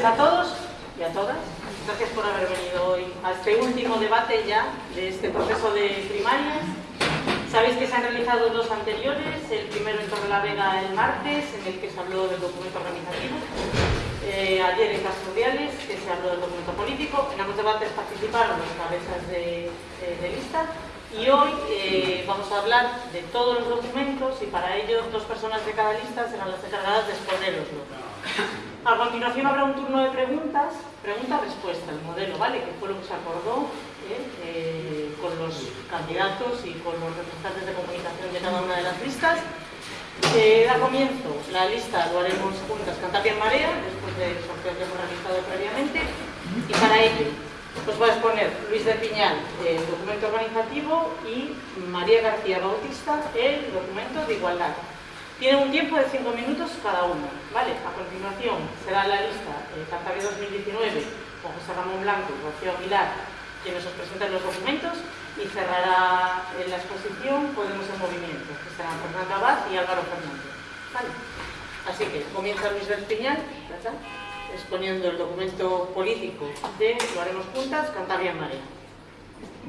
gracias a todos y a todas. Gracias por haber venido hoy a este último debate ya de este proceso de primarias. Sabéis que se han realizado dos anteriores, el primero en Torrelavega el martes, en el que se habló del documento organizativo, eh, ayer en Casturdiales, que se habló del documento político, en ambos debates participaron los cabezas de, de lista y hoy eh, vamos a hablar de todos los documentos y para ello dos personas de cada lista serán las encargadas de exponeroslo. A continuación habrá un turno de preguntas, pregunta-respuesta, el modelo, ¿vale? Que fue lo que se acordó ¿eh? Eh, con los candidatos y con los representantes de comunicación de cada una de las listas. Eh, da comienzo la lista, lo haremos juntas, Cantabria en Marea, después del sorteo que hemos realizado previamente, y para ello os va a exponer Luis de Piñal, el documento organizativo, y María García Bautista, el documento de igualdad. Tienen un tiempo de cinco minutos cada uno. ¿vale? A continuación será la lista eh, Cantabria 2019 con José Ramón Blanco y Rocío Aguilar quienes os presenten los documentos y cerrará en la exposición Podemos en Movimiento, que serán Fernando Abad y Álvaro Fernández. ¿vale? Así que comienza Luis Piñal, exponiendo el documento político de Lo haremos juntas, Cantabria en Marea.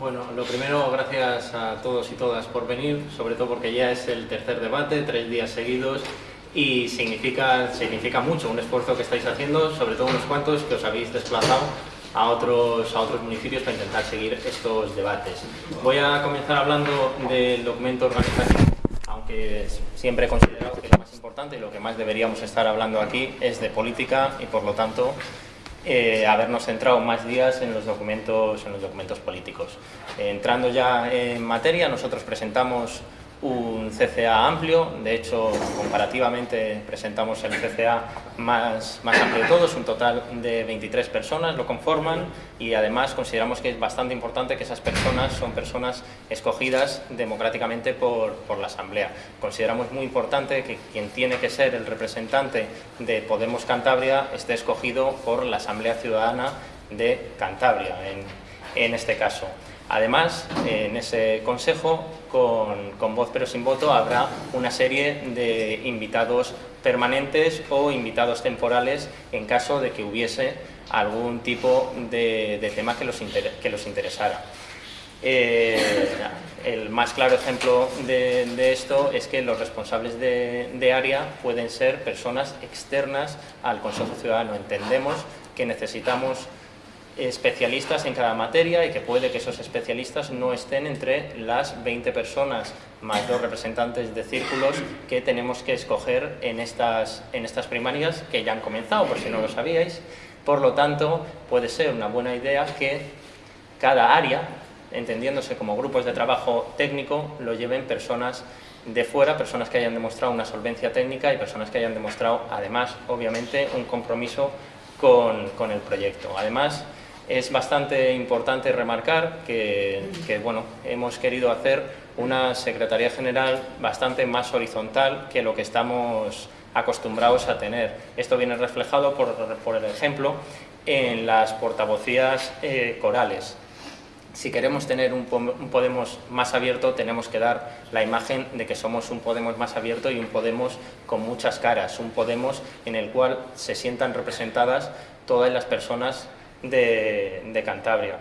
Bueno, lo primero, gracias a todos y todas por venir, sobre todo porque ya es el tercer debate, tres días seguidos, y significa, significa mucho un esfuerzo que estáis haciendo, sobre todo unos cuantos que os habéis desplazado a otros, a otros municipios para intentar seguir estos debates. Voy a comenzar hablando del documento organizativo, aunque siempre he considerado que lo más importante y lo que más deberíamos estar hablando aquí es de política y por lo tanto eh, habernos centrado más días en los documentos, en los documentos políticos. entrando ya en materia, nosotros presentamos un CCA amplio, de hecho comparativamente presentamos el CCA más, más amplio de todos, un total de 23 personas lo conforman y además consideramos que es bastante importante que esas personas son personas escogidas democráticamente por, por la Asamblea. Consideramos muy importante que quien tiene que ser el representante de Podemos Cantabria esté escogido por la Asamblea Ciudadana de Cantabria en, en este caso. Además, en ese consejo, con, voz pero sin voto, habrá una serie de invitados permanentes o invitados temporales en caso de que hubiese algún tipo de, tema que los, que los interesara. Eh, el más claro ejemplo de, esto es que los responsables de, de, área pueden ser personas externas al Consejo Ciudadano. Entendemos que necesitamos especialistas en cada materia y que puede que esos especialistas no estén entre las 20 personas más dos representantes de círculos que tenemos que escoger en estas, en estas primarias que ya han comenzado, por si no lo sabíais. Por lo tanto, puede ser una buena idea que cada área, entendiéndose como grupos de trabajo técnico, lo lleven personas de fuera, personas que hayan demostrado una solvencia técnica y personas que hayan demostrado, además, obviamente, un compromiso con, con el proyecto. Además, es bastante importante remarcar que, bueno, hemos querido hacer una Secretaría General bastante más horizontal que lo que estamos acostumbrados a tener. Esto viene reflejado, por, por el ejemplo, en las portavocías eh, corales. Si queremos tener un, un, Podemos más abierto, tenemos que dar la imagen de que somos un Podemos más abierto y un Podemos con muchas caras, un Podemos en el cual se sientan representadas todas las personas de, Cantabria.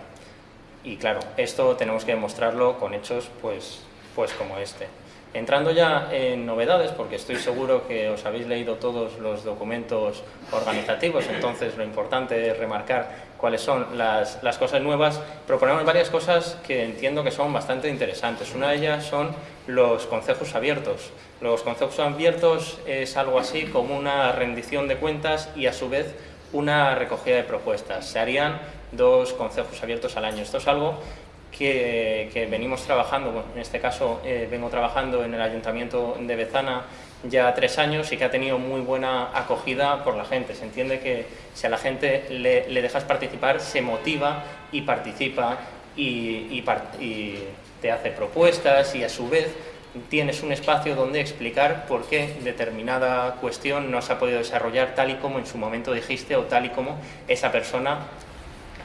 Y claro, esto tenemos que demostrarlo con hechos pues, pues como este. Entrando ya en novedades, porque estoy seguro que os habéis leído todos los documentos organizativos, entonces lo importante es remarcar cuáles son las, las, cosas nuevas. Proponemos varias cosas que entiendo que son bastante interesantes. Una de ellas son los concejos abiertos. Los concejos abiertos es algo así como una rendición de cuentas y a su vez una recogida de propuestas. Se harían dos consejos abiertos al año. Esto es algo que, venimos trabajando, en este caso eh, vengo trabajando en el Ayuntamiento de Bezana ya tres años y que ha tenido muy buena acogida por la gente. Se entiende que si a la gente le, dejas participar, se motiva y participa y te hace propuestas y a su vez tienes un espacio donde explicar por qué determinada cuestión no se ha podido desarrollar tal y como en su momento dijiste o tal y como esa persona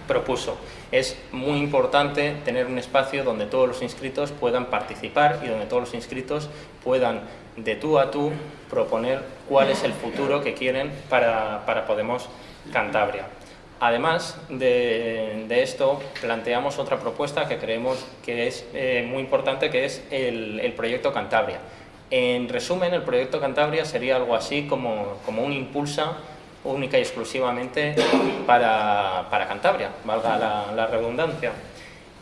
propuso. Es muy importante tener un espacio donde todos los inscritos puedan participar y donde todos los inscritos puedan de tú a tú proponer cuál es el futuro que quieren para, para Podemos Cantabria. Además de, esto, planteamos otra propuesta que creemos que es eh, muy importante, que es el, proyecto Cantabria. En resumen, el proyecto Cantabria sería algo así como, como un impulsa única y exclusivamente para, Cantabria, valga la, redundancia.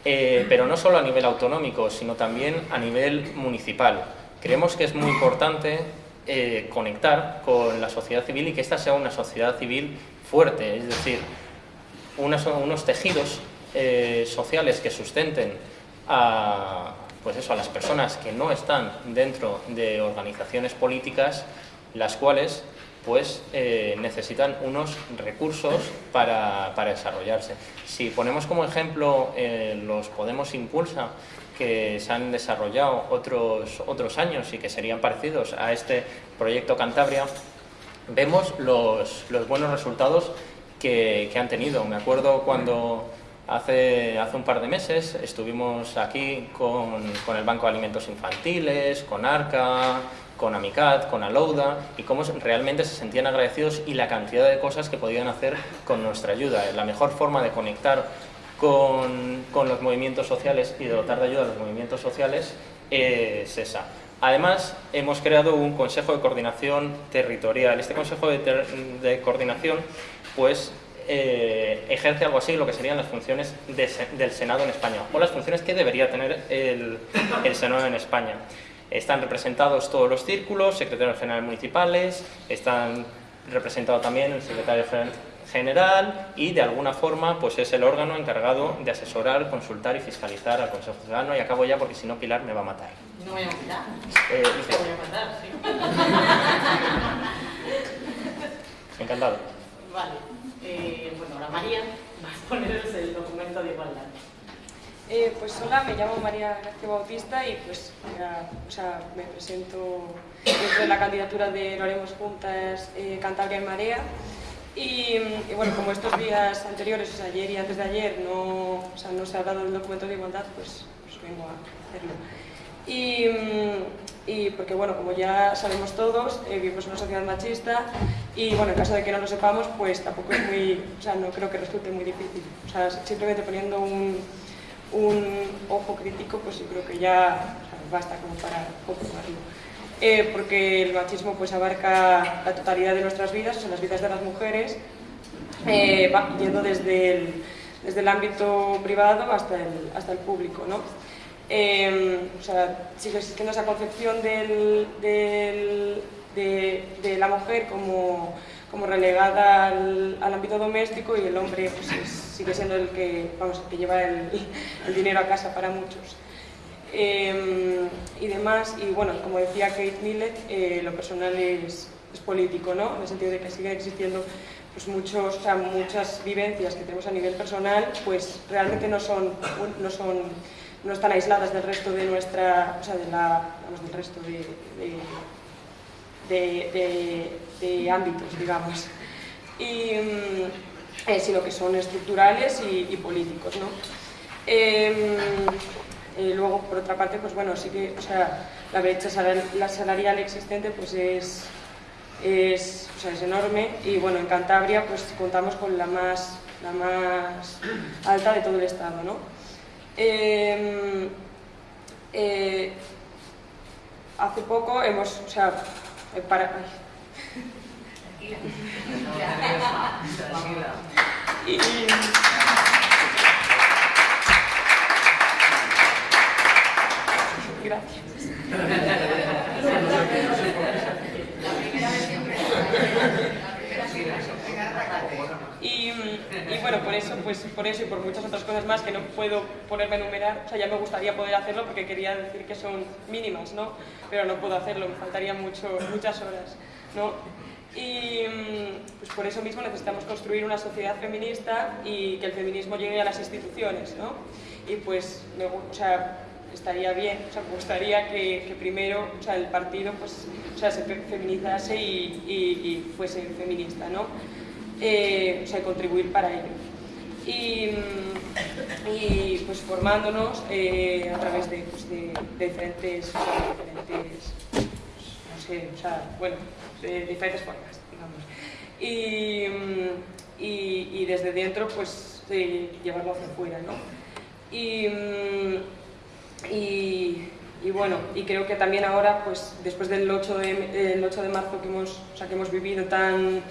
Eh, pero no solo a nivel autonómico, sino también a nivel municipal. Creemos que es muy importante eh, conectar con la sociedad civil y que esta sea una sociedad civil fuerte, es decir, unos tejidos eh, sociales que sustenten a, pues eso, a las personas que no están dentro de organizaciones políticas, las cuales pues eh, necesitan unos recursos para, desarrollarse. Si ponemos como ejemplo eh, los Podemos Impulsa, que se han desarrollado otros, otros años y que serían parecidos a este proyecto Cantabria, vemos los, los buenos resultados que, han tenido. Me acuerdo cuando hace, hace un par de meses estuvimos aquí con, con el Banco de Alimentos Infantiles, con ARCA, con Amicat, con Alouda y cómo realmente se sentían agradecidos y la cantidad de cosas que podían hacer con nuestra ayuda. La mejor forma de conectar con, con los movimientos sociales y de dotar de ayuda a los movimientos sociales es esa. Además, hemos creado un Consejo de Coordinación Territorial. Este Consejo de, Coordinación pues, eh, ejerce algo así lo que serían las funciones del Senado en España, o las funciones que debería tener el, el Senado en España. Están representados todos los círculos, secretarios generales municipales, están representado también el secretario general y de alguna forma pues es el órgano encargado de asesorar, consultar y fiscalizar al Consejo Ciudadano y acabo ya porque si no Pilar me va a matar. No voy a matar. Eh, Te voy a matar, sí. Encantado. Vale. Eh, bueno, ahora María va a poneros el documento de igualdad. Eh, pues hola, me llamo María García Bautista y pues o sea, me presento dentro de la candidatura de Lo haremos juntas eh, Cantabria en Marea y, bueno, como estos días anteriores, o ayer y antes de ayer, no, o sea, no se ha hablado del documento de igualdad, pues, pues vengo a hacerlo. Y, y, porque, bueno, como ya sabemos todos, eh, vivimos en una sociedad machista y, bueno, en caso de que no lo sepamos, pues tampoco es muy, o sea, no creo que resulte muy difícil. O sea, simplemente poniendo un, un ojo crítico, pues yo creo que ya basta como para comprobarlo. Eh, porque el machismo pues abarca la totalidad de nuestras vidas, o sea, las vidas de las mujeres, eh, va yendo desde el, desde el ámbito privado hasta el, hasta el público. ¿no? Eh, o sea, sigue existiendo esa concepción de la mujer como como relegada al, ámbito doméstico y el hombre pues, sigue siendo el que, vamos, que lleva el, dinero a casa para muchos. Em, y demás, y bueno, como decía Kate Millett, eh, lo personal es, es, político, ¿no? En el sentido de que sigue existiendo pues muchos, muchas vivencias que tenemos a nivel personal, pues realmente no son, no son, no están aisladas del resto de nuestra, o sea, de la, vamos, del resto de de, ámbitos, digamos, y, mm, eh, sino que son estructurales y, políticos. ¿no? Eh, luego, por otra parte, pues bueno, sí que o sea, la brecha salarial existente pues es, es, o sea, es enorme y bueno, en Cantabria pues contamos con la más, la más alta de todo el Estado. ¿no? Em, eh, hace poco hemos, o sea, para... Y... Gracias. Y, bueno, por eso, pues, por eso y por muchas otras cosas más que no puedo ponerme a enumerar, o sea, ya me gustaría poder hacerlo porque quería decir que son mínimas, ¿no? Pero no puedo hacerlo, me faltarían mucho, muchas horas, ¿no? Y pues por eso mismo necesitamos construir una sociedad feminista y que el feminismo llegue a las instituciones, ¿no? Y pues, me, o sea, estaría bien, o sea, me gustaría que, primero o sea, el partido pues, o sea, se feminizase y, y fuese feminista, ¿no? eh, o sea, contribuir para ello. Y, y pues formándonos eh, a través de, pues, de, diferentes, diferentes, no sé, o sea, bueno, de diferentes formas, digamos. Y, y, desde dentro pues llevarlo hacia afuera. ¿no? Y, y, bueno, y creo que también ahora, pues después del 8 de, el 8 de marzo que hemos, o sea, que hemos vivido tan,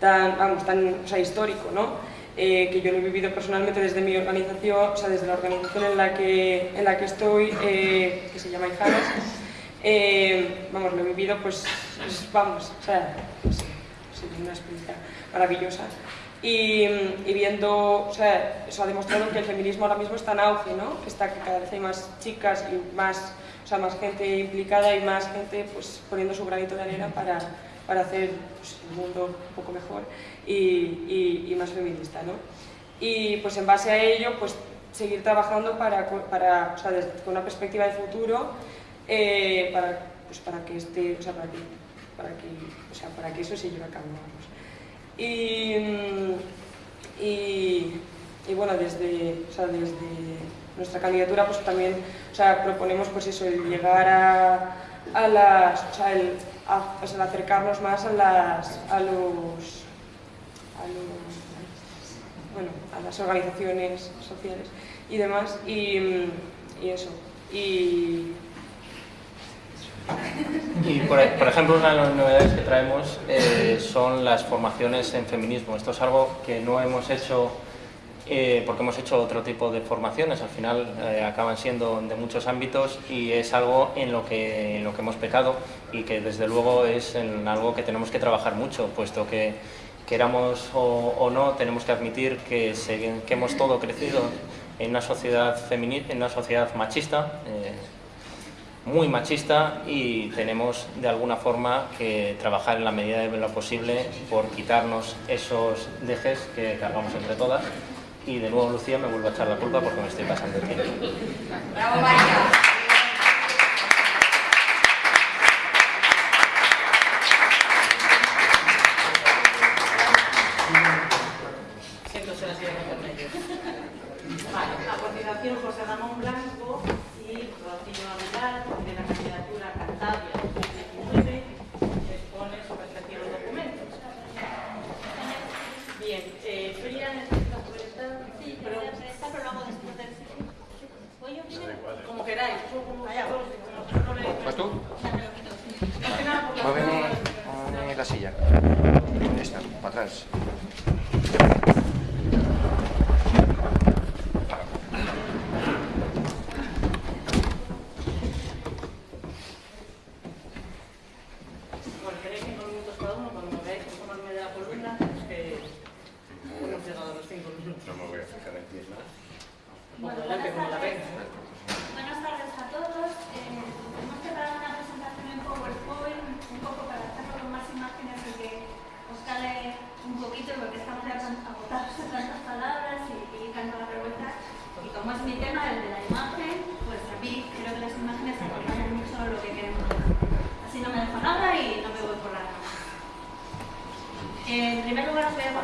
tan, vamos, tan o sea, histórico, ¿no? Eh, que yo lo he vivido personalmente desde mi organización, o sea, desde la organización en la que, en la que estoy, eh, que se llama Ijanas, eh, vamos, lo he vivido, pues, pues vamos, o sea, pues, una experiencia maravillosa. Y, viendo, o sea, eso ha demostrado que el feminismo ahora mismo está en auge, ¿no? Está que cada vez hay más chicas y más, o sea, más gente implicada y más gente pues, poniendo su granito de arena para, para hacer pues, el mundo un poco mejor y, y, más feminista. ¿no? Y pues en base a ello, pues seguir trabajando para, para o sea, desde, con una perspectiva de futuro eh, para, pues, para que este, o sea, para que, para que, o sea, para que eso se lleve a cabo. Y, y, y, bueno, desde, o sea, desde nuestra candidatura pues también o sea, proponemos pues eso, el llegar a, a las, o sea, el, a, sea, acercarnos más a, las, a los a, bueno, a las organizaciones sociales y demás, y, eso. Y, por, ejemplo, una de las novedades que traemos eh, son las formaciones en feminismo. Esto es algo que no hemos hecho eh, porque hemos hecho otro tipo de formaciones, al final eh, acaban siendo de muchos ámbitos y es algo en lo, que, en lo que hemos pecado y que desde luego es en algo que tenemos que trabajar mucho, puesto que queramos o, no, tenemos que admitir que, hemos todo crecido en una sociedad en una sociedad machista, eh, muy machista y tenemos de alguna forma que trabajar en la medida de lo posible por quitarnos esos dejes que cargamos entre todas y de nuevo Lucía me vuelvo a echar la culpa porque me estoy pasando el tiempo. ¡Bravo!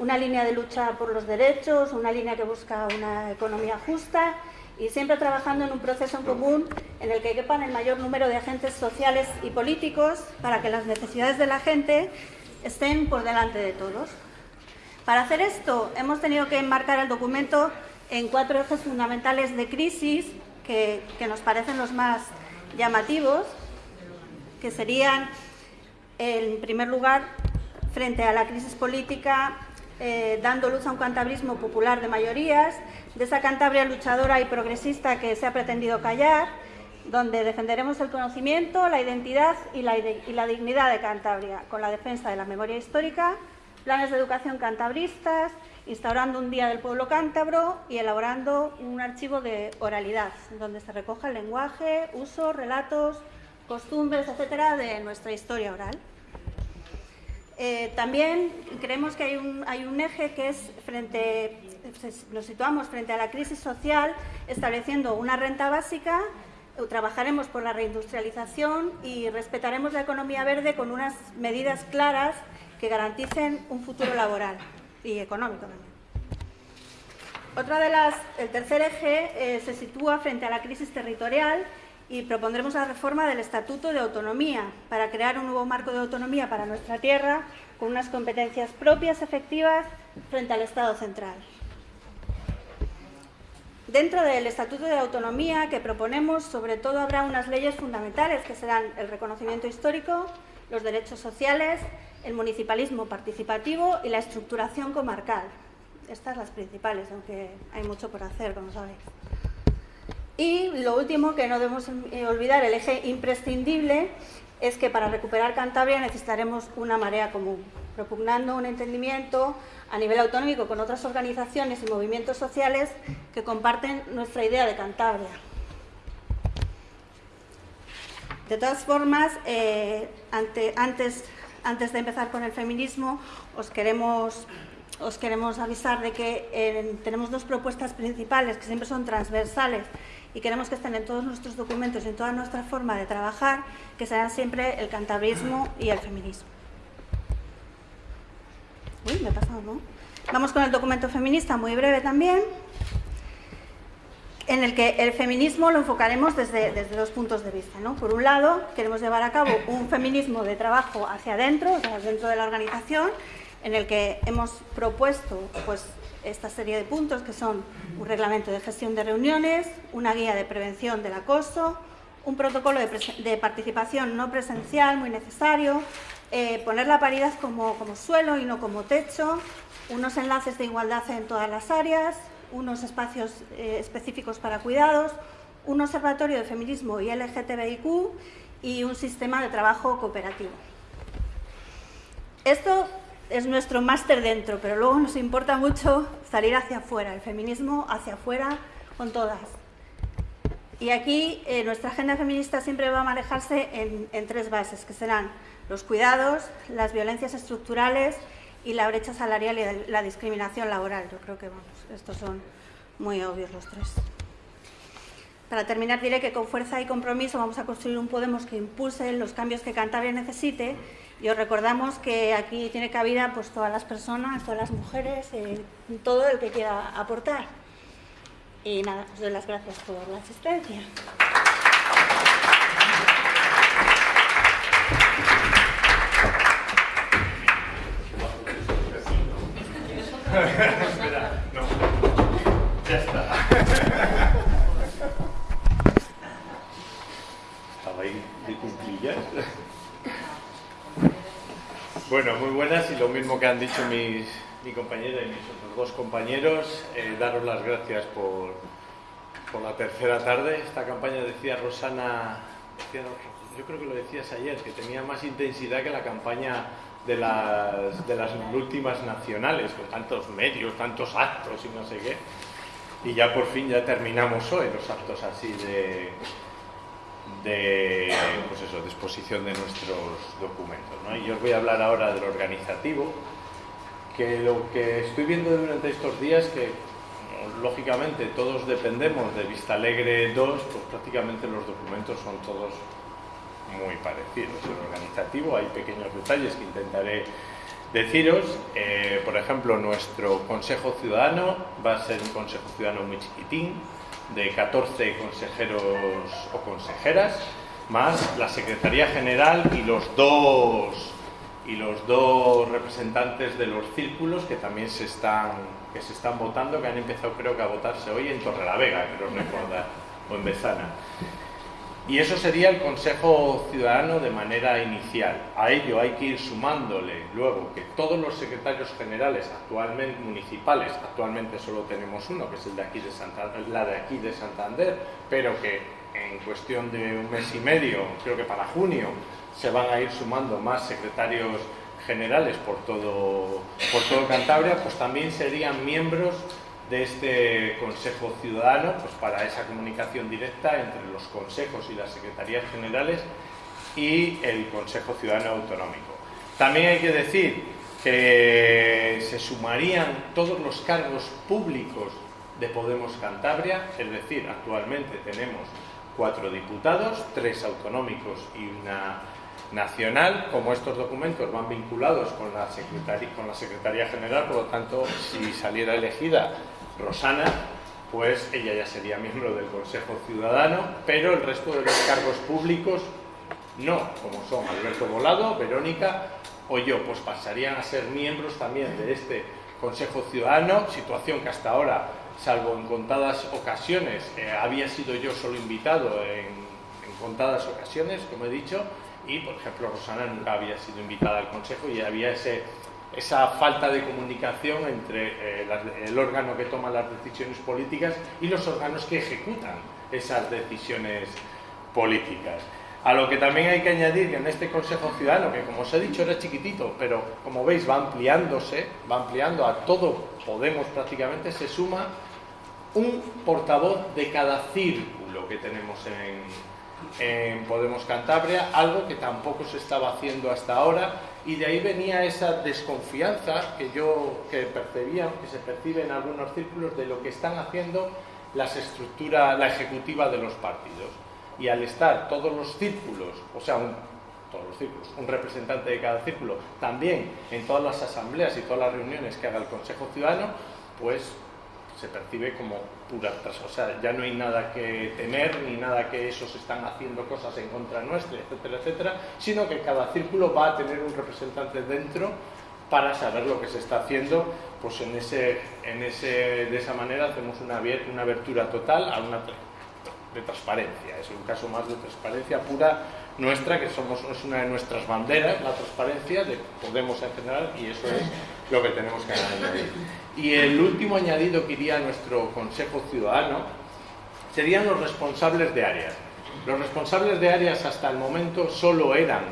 una línea de lucha por los derechos, una línea que busca una economía justa y siempre trabajando en un proceso en común en el que quepan el mayor número de agentes sociales y políticos para que las necesidades de la gente estén por delante de todos. Para hacer esto hemos tenido que enmarcar el documento en cuatro ejes fundamentales de crisis que, nos parecen los más llamativos, que serían, en primer lugar, frente a la crisis política, eh, dando luz a un cantabrismo popular de mayorías, de esa Cantabria luchadora y progresista que se ha pretendido callar, donde defenderemos el conocimiento, la identidad y la, dignidad de Cantabria, con la defensa de la memoria histórica, planes de educación cantabristas, instaurando un Día del Pueblo Cántabro y elaborando un archivo de oralidad, donde se recoja el lenguaje, usos, relatos, costumbres, etcétera, de nuestra historia oral. Eh, también creemos que hay un, eje que es frente, nos situamos frente a la crisis social, estableciendo una renta básica, trabajaremos por la reindustrialización y respetaremos la economía verde con unas medidas claras que garanticen un futuro laboral y económico también. Otra de las, el tercer eje eh, se sitúa frente a la crisis territorial y propondremos la reforma del Estatuto de Autonomía para crear un nuevo marco de autonomía para nuestra tierra con unas competencias propias efectivas frente al Estado central. Dentro del Estatuto de Autonomía que proponemos, sobre todo habrá unas leyes fundamentales que serán el reconocimiento histórico, los derechos sociales, el municipalismo participativo y la estructuración comarcal. Estas las principales, aunque hay mucho por hacer, como sabéis. Y lo último que no debemos eh, olvidar, el eje imprescindible, es que para recuperar Cantabria necesitaremos una marea común, propugnando un entendimiento a nivel autonómico con otras organizaciones y movimientos sociales que comparten nuestra idea de Cantabria. De todas formas, eh, antes, de empezar con el feminismo, os queremos os queremos avisar de que eh, tenemos dos propuestas principales que siempre son transversales y queremos que estén en todos nuestros documentos y en toda nuestra forma de trabajar, que serán siempre el cantabrismo y el feminismo. Uy, me he pasado, ¿no? Vamos con el documento feminista, muy breve también, en el que el feminismo lo enfocaremos desde, desde dos puntos de vista. ¿no? Por un lado, queremos llevar a cabo un feminismo de trabajo hacia adentro, dentro de la organización, en el que hemos propuesto pues, esta serie de puntos que son un reglamento de gestión de reuniones, una guía de prevención del acoso, un protocolo de, participación no presencial muy necesario, eh, poner la paridad como, suelo y no como techo, unos enlaces de igualdad en todas las áreas, unos espacios eh, específicos para cuidados, un observatorio de feminismo y LGTBIQ y un sistema de trabajo cooperativo. Esto es nuestro máster dentro, pero luego nos importa mucho salir hacia afuera, el feminismo hacia afuera con todas. Y aquí eh, nuestra agenda feminista siempre va a manejarse en, tres bases, que serán los cuidados, las violencias estructurales y la brecha salarial y la discriminación laboral. Yo creo que vamos, estos son muy obvios los tres. Para terminar diré que con fuerza y compromiso vamos a construir un Podemos que impulse los cambios que Cantabria necesite y os recordamos que aquí tiene cabida pues, todas las personas, todas las mujeres, eh, todo el que quiera aportar. Y nada, os doy las gracias por la asistencia. no, ya está. Estaba ahí de cumplillas. Bueno, muy buenas y lo mismo que han dicho mis, mi compañera y mis otros dos compañeros, eh, daros las gracias por, por, la tercera tarde. Esta campaña decía Rosana, yo creo que lo decías ayer, que tenía más intensidad que la campaña de las, de las últimas nacionales, con tantos medios, tantos actos y no sé qué. Y ya por fin ya terminamos hoy los actos así de, de pues eso, exposición de nuestros documentos. Y yo os voy a hablar ahora del organizativo, que lo que estoy viendo durante estos días que lógicamente todos dependemos de Vista Alegre 2, pues prácticamente los documentos son todos muy parecidos. El organizativo hay pequeños detalles que intentaré deciros. Eh, por ejemplo, nuestro Consejo Ciudadano va a ser un Consejo Ciudadano muy chiquitín, de 14 consejeros o consejeras, más la Secretaría General y los dos y los dos representantes de los círculos que también se están que se están votando, que han empezado creo que a votarse hoy en Torrelavega, creo recordar, o en Bezana. Y eso sería el Consejo Ciudadano de manera inicial. A ello hay que ir sumándole luego que todos los secretarios generales actualmente municipales, actualmente solo tenemos uno, que es el de aquí de Santander, la de aquí de Santander, pero que en cuestión de un mes y medio, creo que para junio, se van a ir sumando más secretarios generales por todo, por todo Cantabria, pues también serían miembros de este Consejo Ciudadano pues para esa comunicación directa entre los consejos y las secretarías generales y el Consejo Ciudadano Autonómico. También hay que decir que se sumarían todos los cargos públicos de Podemos Cantabria, es decir, actualmente tenemos cuatro diputados, tres autonómicos y una nacional, como estos documentos van vinculados con la, con la Secretaría General, por lo tanto, si saliera elegida Rosana, pues ella ya sería miembro del Consejo Ciudadano, pero el resto de los cargos públicos no, como son Alberto Volado, Verónica o yo, pues pasarían a ser miembros también de este Consejo Ciudadano, situación que hasta ahora, salvo en contadas ocasiones, eh, había sido yo solo invitado en, en contadas ocasiones, como he dicho, y por ejemplo Rosana nunca había sido invitada al Consejo y había ese, esa falta de comunicación entre eh, el órgano que toma las decisiones políticas y los órganos que ejecutan esas decisiones políticas. A lo que también hay que añadir que en este Consejo Ciudadano, que como os he dicho era chiquitito, pero como veis va ampliándose, va ampliando a todo Podemos prácticamente, se suma un portavoz de cada círculo que tenemos en, en Podemos Cantabria, algo que tampoco se estaba haciendo hasta ahora y de ahí venía esa desconfianza que yo que percibía, que se percibe en algunos círculos de lo que están haciendo las estructuras, la ejecutiva de los partidos. Y al estar todos los círculos, o sea, todos los círculos, un representante de cada círculo, también en todas las asambleas y todas las reuniones que haga el Consejo Ciudadano, pues se percibe como pura O sea, ya no hay nada que temer, ni nada que esos están haciendo cosas en contra nuestra, etcétera, etcétera, sino que cada círculo va a tener un representante dentro para saber lo que se está haciendo, pues en ese, en ese, de esa manera hacemos una, una abertura total a una de transparencia. Es un caso más de transparencia pura nuestra, que somos, es una de nuestras banderas, la transparencia de Podemos en general, y eso es lo que tenemos que añadir. Y el último añadido que iría a nuestro Consejo Ciudadano serían los responsables de áreas. Los responsables de áreas hasta el momento solo eran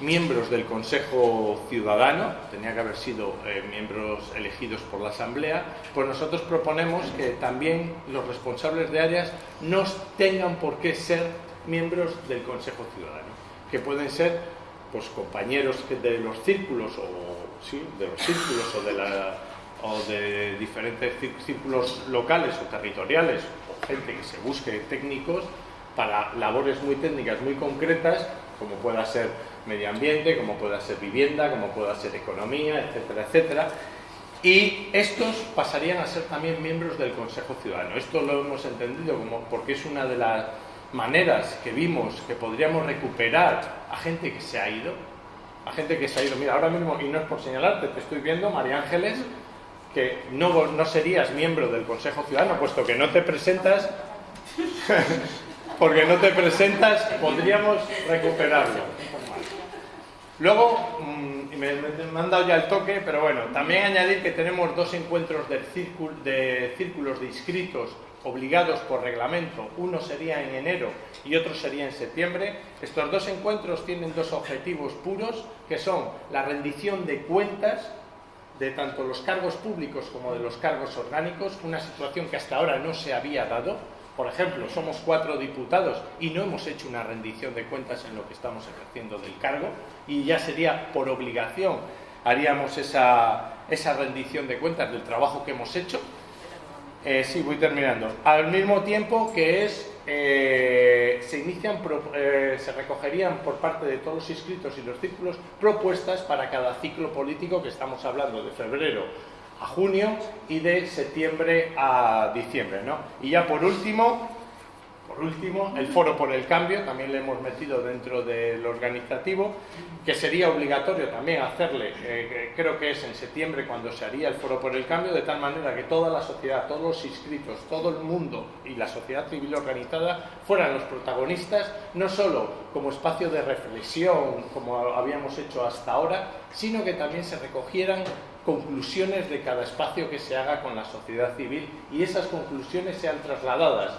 miembros del Consejo Ciudadano, tenía que haber sido eh, miembros elegidos por la Asamblea, pues nosotros proponemos que también los responsables de áreas no tengan por qué ser miembros del Consejo Ciudadano, que pueden ser pues compañeros de los círculos o de los círculos o de la o de diferentes círculos locales o territoriales, o gente que se busque técnicos para labores muy técnicas, muy concretas, como pueda ser medio ambiente, como pueda ser vivienda, como pueda ser economía, etcétera, etcétera. Y estos pasarían a ser también miembros del Consejo Ciudadano. Esto lo hemos entendido como porque es una de las maneras que vimos que podríamos recuperar a gente que se ha ido, a gente que se ha ido. Mira, ahora mismo, y no es por señalarte, te estoy viendo, María Ángeles, que no, no serías miembro del Consejo Ciudadano, puesto que no te presentas, porque no te presentas, podríamos recuperarlo. Luego, mm, me, han dado ya el toque, pero bueno, también añadir que tenemos dos encuentros de, de círculos de inscritos obligados por reglamento, uno sería en enero y otro sería en septiembre. Estos dos encuentros tienen dos objetivos puros, que son la rendición de cuentas de tanto los cargos públicos como de los cargos orgánicos, una situación que hasta ahora no se había dado. Por ejemplo, somos cuatro diputados y no hemos hecho una rendición de cuentas en lo que estamos ejerciendo del cargo y ya sería por obligación haríamos esa, esa rendición de cuentas del trabajo que hemos hecho. Eh, sí, voy terminando. Al mismo tiempo que es eh, se inician, eh, se recogerían por parte de todos los inscritos y los círculos propuestas para cada ciclo político que estamos hablando de febrero a junio y de septiembre a diciembre. ¿no? Y ya por último, por último, el foro por el cambio, también le hemos metido dentro del organizativo, que sería obligatorio también hacerle, eh, creo que es en septiembre cuando se haría el foro por el cambio, de tal manera que toda la sociedad, todos los inscritos, todo el mundo y la sociedad civil organizada fueran los protagonistas, no solo como espacio de reflexión, como habíamos hecho hasta ahora, sino que también se recogieran conclusiones de cada espacio que se haga con la sociedad civil y esas conclusiones sean trasladadas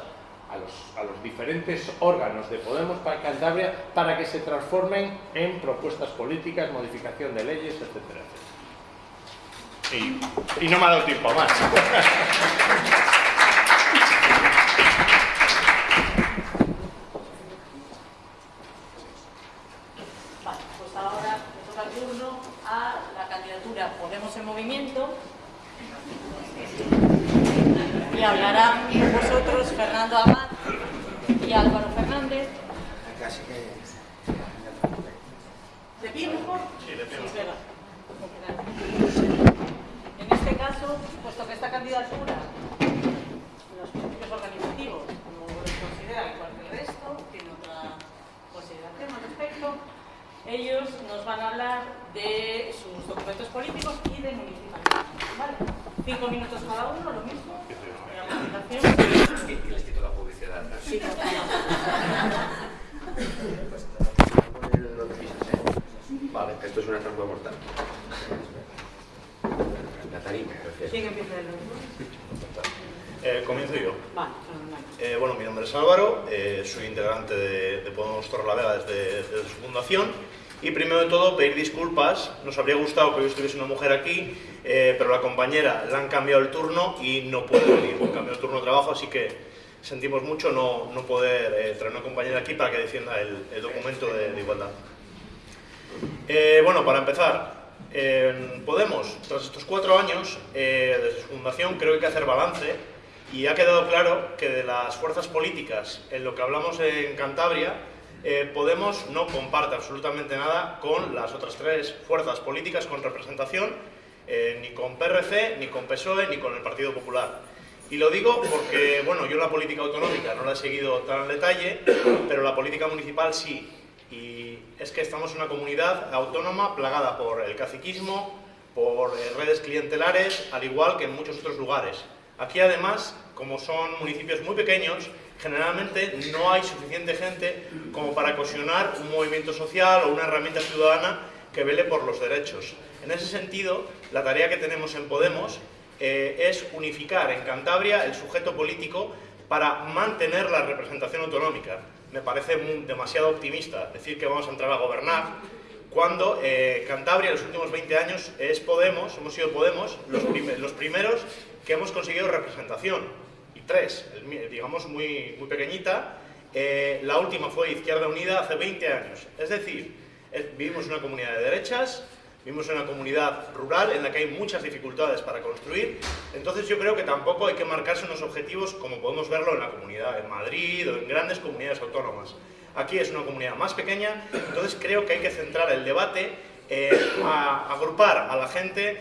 a los, a los diferentes órganos de Podemos para Cantabria para que se transformen en propuestas políticas, modificación de leyes, etcétera, etcétera. Y, no me ha dado tiempo más. Vale, pues ahora toca turno a la candidatura Podemos en Movimiento por vosotros Fernando Amat y Álvaro Fernández. ¿De pie mejor? Sí, de pie. En este caso, puesto que esta candidatura, los principios organizativos no los considera igual que el resto, tiene otra consideración al respecto, ellos nos van a hablar de sus documentos políticos y de municipalidad. ¿Vale? Cinco minutos cada uno, lo mismo. La. Y les quito la publicidad. Sí. Vale, esto es una trampa mortal. Catarina, gracias. ¿Quién empieza el Eh, comienzo yo. Vale. Eh, bueno, mi nombre es Álvaro, eh, soy integrante de, de Podemos Torrelavega desde, desde su fundación. Y primero de todo, pedir disculpas. Nos habría gustado que hoy estuviese una mujer aquí, eh, pero la compañera le han cambiado el turno y no puede venir. Han cambiado el turno de trabajo, así que sentimos mucho no, no poder eh, traer una compañera aquí para que defienda el, el documento de, de igualdad. Eh, bueno, para empezar, Podemos, tras estos cuatro años, eh, desde su fundación, creo que hay que hacer balance y ha quedado claro que de las fuerzas políticas, en lo que hablamos en Cantabria, eh, Podemos no comparte absolutamente nada con las otras tres fuerzas políticas con representación, eh, ni con PRC, ni con PSOE, ni con el Partido Popular. Y lo digo porque, bueno, yo la política autonómica no la he seguido tan al detalle, pero la política municipal sí. Y es que estamos en una comunidad autónoma plagada por el caciquismo, por eh, redes clientelares, al igual que en muchos otros lugares. Aquí además, como son municipios muy pequeños, generalmente no hay suficiente gente como para cohesionar un movimiento social o una herramienta ciudadana que vele por los derechos. En ese sentido, la tarea que tenemos en Podemos eh, es unificar en Cantabria el sujeto político para mantener la representación autonómica. Me parece muy- demasiado optimista decir que vamos a entrar a gobernar cuando eh, Cantabria en los últimos 20 años es Podemos, hemos sido Podemos los, prim- los primeros que hemos conseguido representación. Tres, digamos muy, muy pequeñita. Eh, la última fue Izquierda Unida hace 20 años. Es decir, eh, vivimos una comunidad de derechas, vivimos en una comunidad rural en la que hay muchas dificultades para construir. Entonces yo creo que tampoco hay que marcarse unos objetivos como podemos verlo en la comunidad, en Madrid o en grandes comunidades autónomas. Aquí es una comunidad más pequeña, entonces creo que hay que centrar el debate en a- agrupar a la gente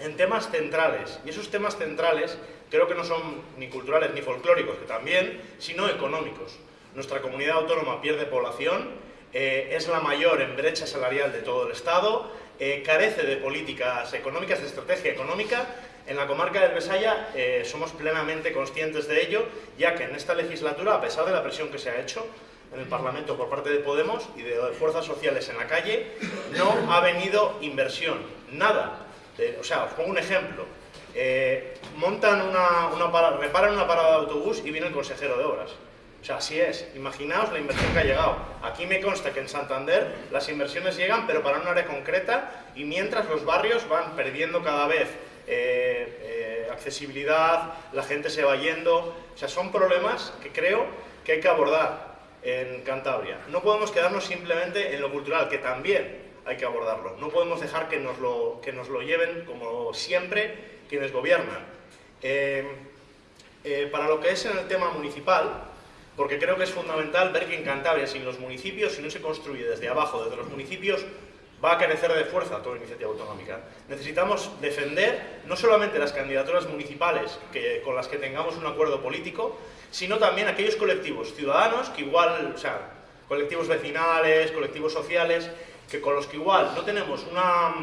en temas centrales. Y esos temas centrales creo que no son ni culturales ni folclóricos, que también, sino económicos. Nuestra comunidad autónoma pierde población, eh, es la mayor en brecha salarial de todo el Estado, eh, carece de políticas económicas, de estrategia económica. En la comarca del Besaya eh, somos plenamente conscientes de ello, ya que en esta legislatura, a pesar de la presión que se ha hecho en el Parlamento por parte de Podemos y de fuerzas sociales en la calle, no ha venido inversión, nada. Eh, o sea, os pongo un ejemplo. Eh, montan una, una para- reparan una parada de autobús y viene el consejero de obras. O sea, así es. Imaginaos la inversión que ha llegado. Aquí me consta que en Santander las inversiones llegan, pero para un área concreta, y mientras los barrios van perdiendo cada vez eh, eh, accesibilidad, la gente se va yendo. O sea, son problemas que creo que hay que abordar en Cantabria. No podemos quedarnos simplemente en lo cultural, que también hay que abordarlo. No podemos dejar que nos lo, que nos lo lleven, como siempre, quienes gobiernan. Eh, eh, para lo que es en el tema municipal, porque creo que es fundamental ver que en Cantabria, sin los municipios, si no se construye desde abajo, desde los municipios, va a carecer de fuerza toda iniciativa autonómica. Necesitamos defender no solamente las candidaturas municipales que, con las que tengamos un acuerdo político, sino también aquellos colectivos ciudadanos que igual, o sea, colectivos vecinales, colectivos sociales, que con los que igual no tenemos una,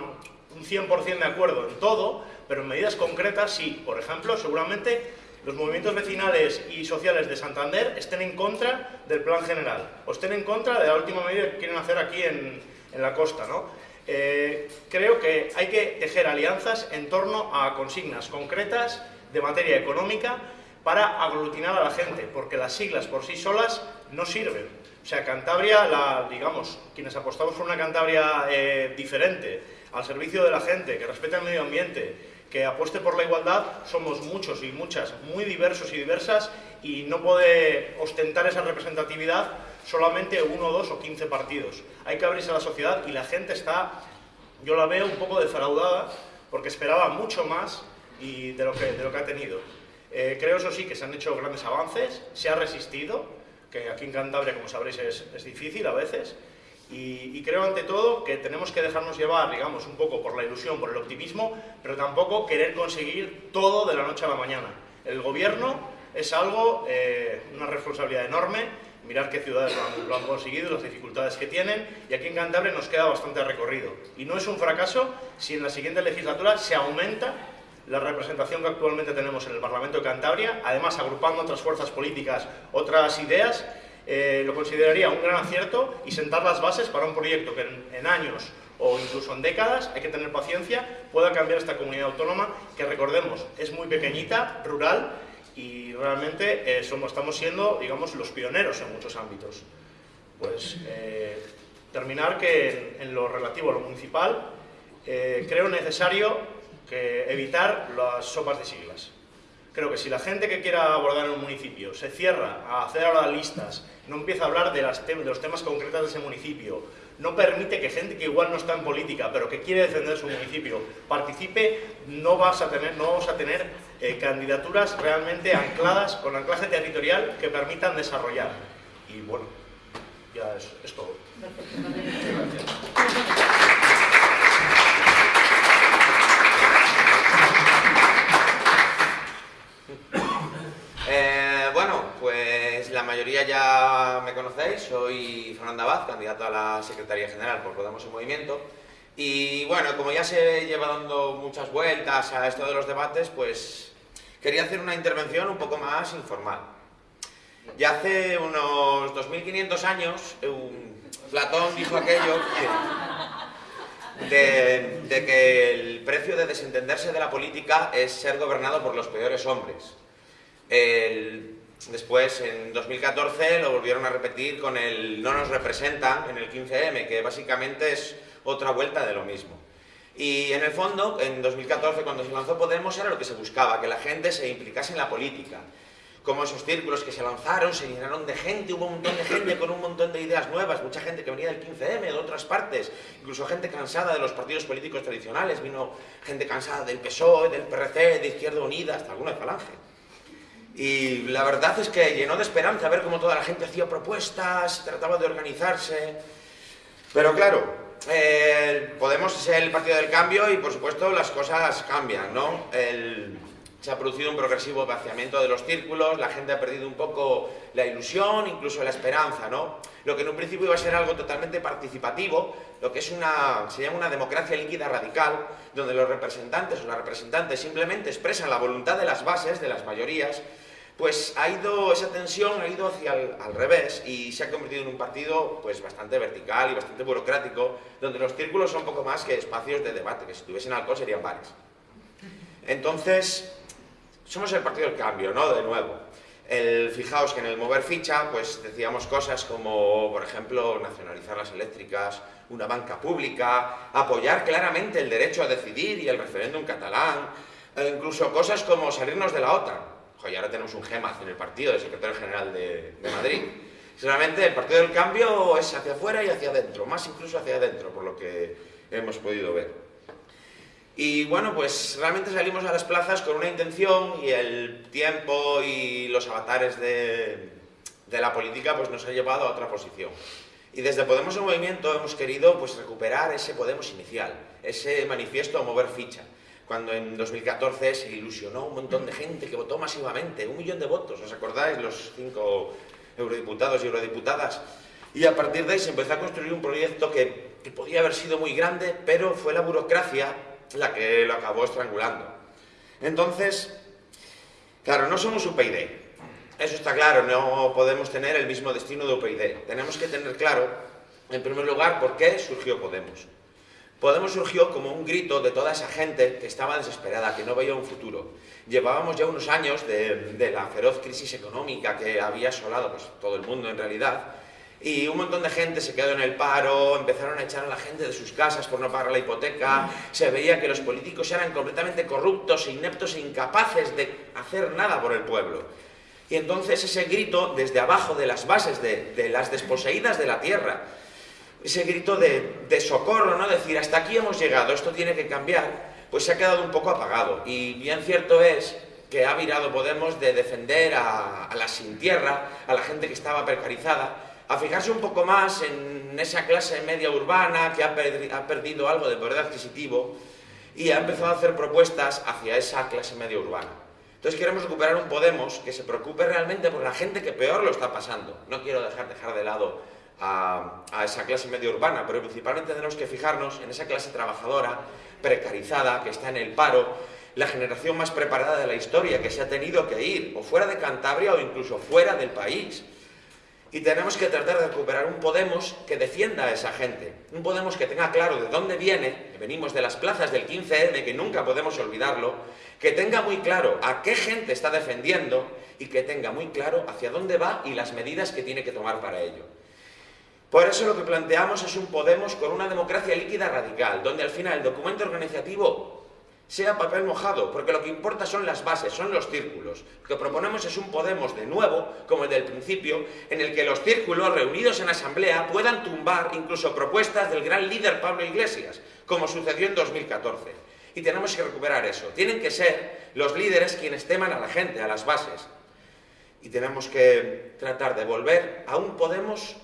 un 100% de acuerdo en todo, pero en medidas concretas sí. Por ejemplo, seguramente los movimientos vecinales y sociales de Santander estén en contra del plan general o estén en contra de la última medida que quieren hacer aquí en, en la costa. ¿no? Eh, creo que hay que tejer alianzas en torno a consignas concretas de materia económica para aglutinar a la gente, porque las siglas por sí solas no sirven. O sea, Cantabria, la, digamos, quienes apostamos por una Cantabria eh, diferente, al servicio de la gente, que respete el medio ambiente, que apueste por la igualdad, somos muchos y muchas, muy diversos y diversas, y no puede ostentar esa representatividad solamente uno, dos o quince partidos. Hay que abrirse a la sociedad y la gente está, yo la veo un poco defraudada, porque esperaba mucho más y de lo que, de lo que ha tenido. Eh, creo, eso sí, que se han hecho grandes avances, se ha resistido, que aquí en Cantabria, como sabréis, es, difícil a veces, y, creo ante todo que tenemos que dejarnos llevar, digamos, un poco por la ilusión, por el optimismo, pero tampoco querer conseguir todo de la noche a la mañana. El gobierno es algo, eh, una responsabilidad enorme, mirar qué ciudades lo han, conseguido, las dificultades que tienen, y aquí en Cantabria nos queda bastante recorrido. Y no es un fracaso si en la siguiente legislatura se aumenta la representación que actualmente tenemos en el Parlamento de Cantabria, además agrupando otras fuerzas políticas, otras ideas, eh, lo consideraría un gran acierto y sentar las bases para un proyecto que en, años o incluso en décadas, hay que tener paciencia, pueda cambiar esta comunidad autónoma que recordemos es muy pequeñita, rural y realmente eh, somos, estamos siendo, digamos, los pioneros en muchos ámbitos. Pues eh, terminar que en, lo relativo a lo municipal creo necesario que evitar las sopas de siglas. Creo que si la gente que quiera abordar en un municipio se cierra a hacer ahora listas, no empieza a hablar de, las tem de los temas concretos de ese municipio, no permite que gente que igual no está en política, pero que quiere defender su municipio, participe, no vas a tener, no vamos a tener eh, candidaturas realmente ancladas, con anclaje territorial que permitan desarrollar. Y bueno, ya es, es todo. Eh, bueno, pues la mayoría ya me conocéis, soy Fernando Abad, candidato a la Secretaría General por Podemos en Movimiento. Y bueno, como ya se lleva dando muchas vueltas a esto de los debates, pues quería hacer una intervención un poco más informal. Ya hace unos 2500 años, Platón dijo aquello de, de que el precio de desentenderse de la política es ser gobernado por los peores hombres. Después, en 2014, lo volvieron a repetir con el no nos representan en el 15M, que básicamente es otra vuelta de lo mismo. Y en el fondo, en 2014, cuando se lanzó Podemos, era lo que se buscaba, que la gente se implicase en la política. Como esos círculos que se lanzaron, se llenaron de gente, hubo un montón de gente con un montón de ideas nuevas, mucha gente que venía del 15M, de otras partes, incluso gente cansada de los partidos políticos tradicionales, vino gente cansada del PSOE, del PRC, de Izquierda Unida, hasta alguna de Falange. Y la verdad es que llenó de esperanza ver cómo toda la gente hacía propuestas, trataba de organizarse. Pero claro, Podemos ser el partido del cambio y por supuesto las cosas cambian, ¿no? El, se ha producido un progresivo vaciamiento de los círculos, la gente ha perdido un poco la ilusión, incluso la esperanza, ¿no? Lo que en un principio iba a ser algo totalmente participativo, lo que es una, se llama una democracia líquida radical, donde los representantes o las representantes simplemente expresan la voluntad de las bases, de las mayorías, pues ha ido, esa tensión ha ido hacia el, al revés y se ha convertido en un partido pues bastante vertical y bastante burocrático, donde los círculos son poco más que espacios de debate, que si tuviesen alcohol serían bares. Entonces, somos el partido del cambio, ¿no? De nuevo. El, fijaos que en el mover ficha, pues decíamos cosas como, por ejemplo, nacionalizar las eléctricas, una banca pública, apoyar claramente el derecho a decidir y el referéndum catalán, e incluso cosas como salirnos de la OTAN. Oye, ahora tenemos un GEMAZ en el partido, de secretario general de, de Madrid. Realmente el partido del cambio es hacia afuera y hacia adentro, más incluso hacia adentro, por lo que hemos podido ver. Y bueno, pues realmente salimos a las plazas con una intención y el tiempo y los avatares de, de la política pues nos ha llevado a otra posición. Y desde Podemos en Movimiento hemos querido pues, recuperar ese Podemos inicial, ese manifiesto a mover ficha. Cuando en 2014 se ilusionó un montón de gente que votó masivamente, un millón de votos, ¿os acordáis? Los cinco eurodiputados y eurodiputadas. Y a partir de ahí se empezó a construir un proyecto que, que podía haber sido muy grande, pero fue la burocracia la que lo acabó estrangulando. Entonces, claro, no somos UPyD. Eso está claro, no podemos tener el mismo destino de UPyD. Tenemos que tener claro, en primer lugar, por qué surgió Podemos. Podemos surgió como un grito de toda esa gente que estaba desesperada, que no veía un futuro. Llevábamos ya unos años de, la feroz crisis económica que había asolado pues, todo el mundo en realidad, y un montón de gente se quedó en el paro, empezaron a echar a la gente de sus casas por no pagar la hipoteca, se veía que los políticos eran completamente corruptos, ineptos e incapaces de hacer nada por el pueblo. Y entonces ese grito desde abajo de las bases de, de las desposeídas de la tierra, ese grito de, de socorro, ¿no? decir, hasta aquí hemos llegado, esto tiene que cambiar, pues se ha quedado un poco apagado. Y bien cierto es que ha virado Podemos de defender a, a la sin tierra, a la gente que estaba precarizada, a fijarse un poco más en esa clase media urbana que ha, perdi- ha perdido algo de poder adquisitivo y ha empezado a hacer propuestas hacia esa clase media urbana. Entonces queremos recuperar un Podemos que se preocupe realmente por la gente que peor lo está pasando. No quiero dejar, dejar de lado a esa clase media urbana, pero principalmente tenemos que fijarnos en esa clase trabajadora, precarizada, que está en el paro, la generación más preparada de la historia, que se ha tenido que ir, o fuera de Cantabria o incluso fuera del país. Y tenemos que tratar de recuperar un Podemos que defienda a esa gente. Un Podemos que tenga claro de dónde viene, que venimos de las plazas del 15M, que nunca podemos olvidarlo, que tenga muy claro a qué gente está defendiendo y que tenga muy claro hacia dónde va y las medidas que tiene que tomar para ello. Por eso lo que planteamos es un Podemos con una democracia líquida radical, donde al final el documento organizativo sea papel mojado, porque lo que importa son las bases, son los círculos. Lo que proponemos es un Podemos de nuevo, como el del principio, en el que los círculos reunidos en asamblea puedan tumbar incluso propuestas del gran líder Pablo Iglesias, como sucedió en 2014. Y tenemos que recuperar eso. Tienen que ser los líderes quienes teman a la gente, a las bases. Y tenemos que tratar de volver a un Podemos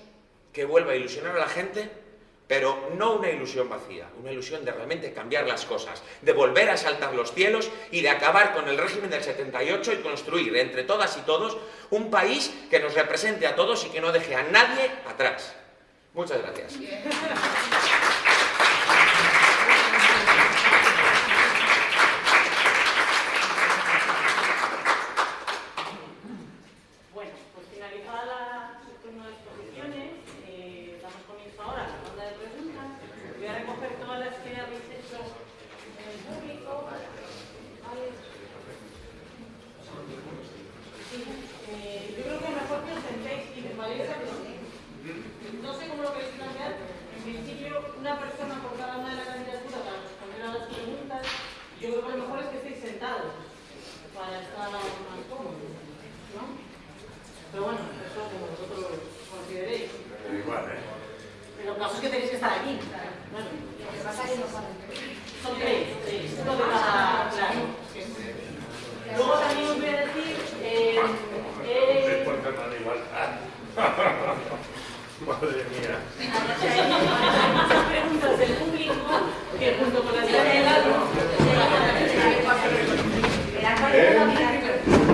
que vuelva a ilusionar a la gente, pero no una ilusión vacía, una ilusión de realmente cambiar las cosas, de volver a saltar los cielos y de acabar con el régimen del 78 y construir entre todas y todos un país que nos represente a todos y que no deje a nadie atrás. Muchas gracias. Bueno, pues finalizada la, el turno de exposiciones, eh, damos comienzo ahora a la ronda de preguntas. Voy a recoger todas las que habéis hecho en el público. Vale. Sí, eh, yo creo que mejor que os sentéis y me vayáis a No sé cómo lo queréis plantear. En principio, una persona por cada una de las candidaturas para responder a las preguntas. Yo creo que lo mejor es que estéis sentados para estar más cómodos. ¿no? Pero bueno, eso como vosotros consideréis. Pero igual, ¿eh? Pero el caso es que tenéis que estar aquí. Bueno, Lo que pasa es que no son tres, tres, uno de cada claro. Luego también os voy a decir, eh, eh, Madre mía. muchas preguntas del público que junto con las que llegado,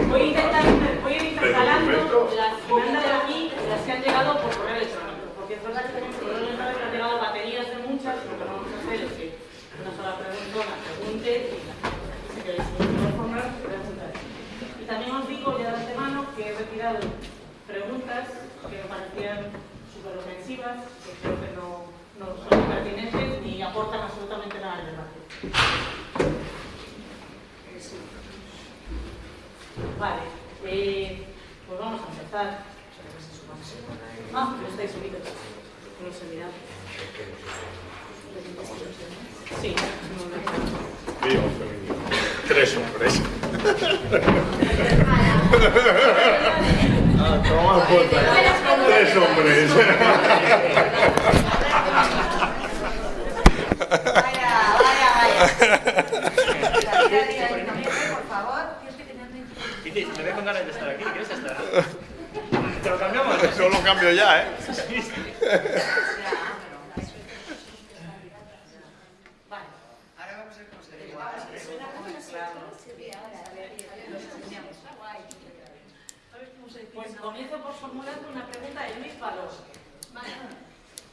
voy a intentar, ir intercalando las que me han dado aquí, las que han llegado por correo electrónico. Porque es verdad que por correo electrónico han llegado baterías de muchas, lo que vamos a hacer es que una sola persona pregunte y si queréis informar, preguntas. Y también os digo ya de antemano que he retirado preguntas que me parecían súper ofensivas, que creo que no, no son pertinentes ni aportan absolutamente nada al debate. Vale, eh, pues vamos a empezar. Ah, pero estáis solitos. No sé mirar. Sí, no, no. Vivo femenino. Tres hombres. Ah, toma puta. Tres hombres. Vaya, vaya, vaya. Tira, tira, tira, por favor. Dices, me veo con ganas de estar aquí, ¿quieres estar? ¿Te lo cambiamos? Eso lo cambio ya, ¿eh? Vale. Ahora vamos a ver cómo se ve. Pues comienzo por formulando una pregunta de Luis Valor.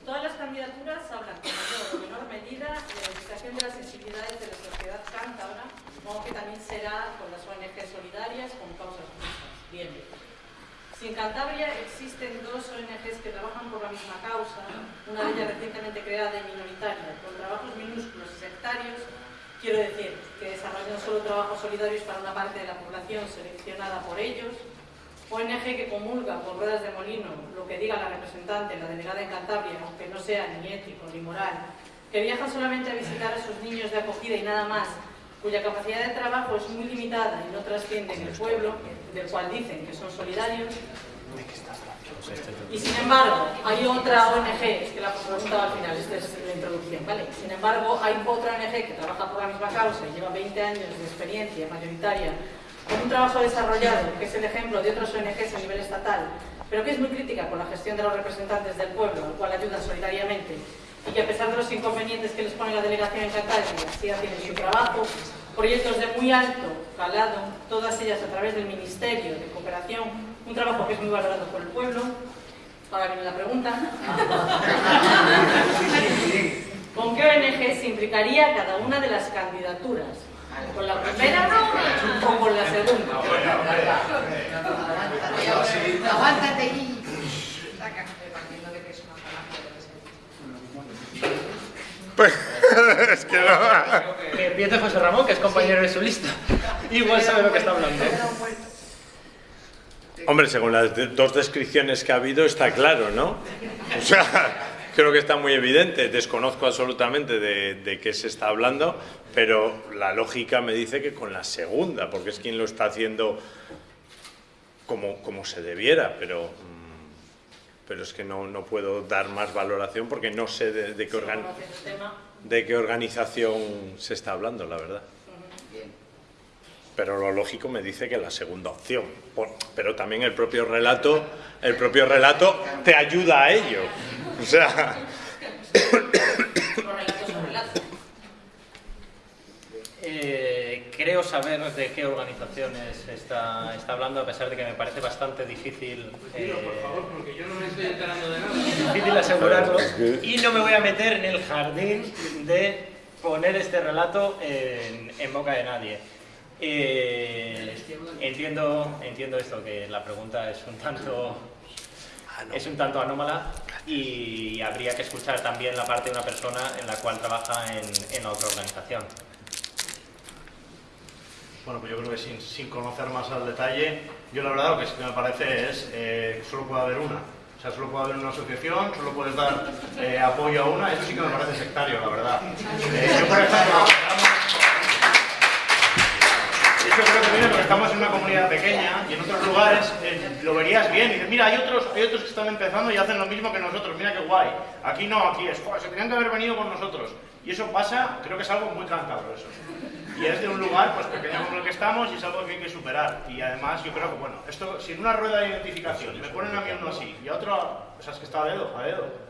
Todas las candidaturas hablan, con mayor o menor medida, de la reivindicación de las sensibilidades de la sociedad cántabra, supongo que también será con las ONG solidarias con causas justas. Bien. Si en Cantabria existen dos ONGs que trabajan por la misma causa, una de ellas recientemente creada y minoritaria, con trabajos minúsculos y sectarios, quiero decir que desarrollan solo trabajos solidarios para una parte de la población seleccionada por ellos, ONG que comulga por ruedas de molino lo que diga la representante, la delegada en Cantabria, aunque no sea ni ético ni moral, que viajan solamente a visitar a sus niños de acogida y nada más, cuya capacidad de trabajo es muy limitada y no trasciende en el pueblo, del cual dicen que son solidarios. Y sin embargo, hay otra ONG, es que la preguntaba al final, esta es la introducción, ¿vale? Sin embargo, hay otra ONG que trabaja por la misma causa y lleva 20 años de experiencia mayoritaria con un trabajo desarrollado, que es el ejemplo de otros ONGs a nivel estatal, pero que es muy crítica con la gestión de los representantes del pueblo, al cual ayudan solidariamente, y que a pesar de los inconvenientes que les pone la delegación en Cantabria, sí hacen su trabajo, proyectos de muy alto calado, todas ellas a través del Ministerio de Cooperación, un trabajo que es muy valorado por el pueblo. Ahora viene la pregunta. ¿Con qué ONG se implicaría cada una de las candidaturas? ¿Con la primera o con la segunda? Aguántate y... Pues, es que no. Que empiece José Ramón, que es compañero de su lista. Igual sabe lo que está hablando. Hombre, según las dos descripciones que ha habido, está claro, ¿no? O sea, creo que está muy evidente. Desconozco absolutamente de, de qué se está hablando, pero la lógica me dice que con la segunda, porque es quien lo está haciendo como, como se debiera, pero, mm, pero es que no, no puedo dar más valoración porque no sé de, de qué organ- ¿Conoces el tema? de qué organización se está hablando, la verdad. Pero lo lógico me dice que la segunda opción. Pero también el propio relato, el propio relato te ayuda a ello. O sea. Eh, creo saber de qué organizaciones está, está hablando, a pesar de que me parece bastante difícil. eh, porque yo no me estoy enterando de nada. Difícil asegurarlo. Y no me voy a meter en el jardín de poner este relato en, en boca de nadie. Eh, entiendo, entiendo esto, que la pregunta es un tanto es un tanto anómala y habría que escuchar también la parte de una persona en la cual trabaja en, en otra organización. Bueno, pues yo creo que sin, sin conocer más al detalle, yo la verdad lo que sí que me parece es eh, que solo puede haber una. O sea, solo puede haber una asociación, solo puedes dar eh, apoyo a una, eso sí que me parece sectario, la verdad. Eh, yo, por ejemplo, eso creo que viene porque estamos en una comunidad pequeña y en otros lugares eh, lo verías bien y dices, mira, hay otros, hay otros que están empezando y hacen lo mismo que nosotros, mira qué guay. Aquí no, aquí es, "Joder, se tenían que haber venido con nosotros. Y eso pasa, creo que es algo muy cántabro eso. Y es de un lugar pues pequeño como el que estamos y es algo que hay que superar. Y además yo creo que, bueno, esto, si en una rueda de identificación me ponen a mí uno así y a otro, o sea, es que está a dedo, a dedo.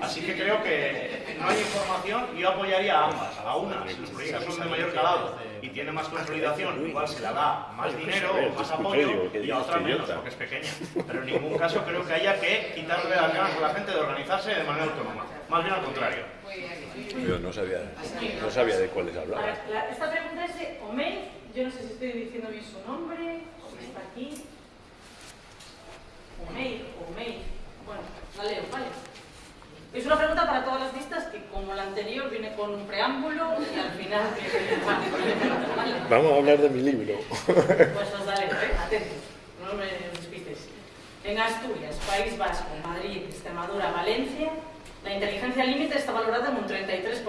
Así que creo que no hay información y yo apoyaría a ambas, a una, si los proyectos son de mayor calado y tiene más consolidación, igual se le da más dinero, más apoyo y a otra menos, porque es pequeña. Pero en ningún caso creo que haya que quitarle las ganas a la gente de organizarse de manera autónoma. Más bien al contrario. yo no sabía, no sabía de cuáles hablaba. ver, la- esta pregunta es de Omei, yo no sé si estoy diciendo bien su nombre, está aquí. Omei, Omei. Bueno, la leo, ¿vale? Es una pregunta para todas las listas que, como la anterior, viene con un preámbulo y al final. Vamos a hablar de mi libro. Pues os daré, ¿eh? atentos, no me despistéis. En Asturias, País Vasco, Madrid, Extremadura, Valencia, la inteligencia límite está valorada en un 33%.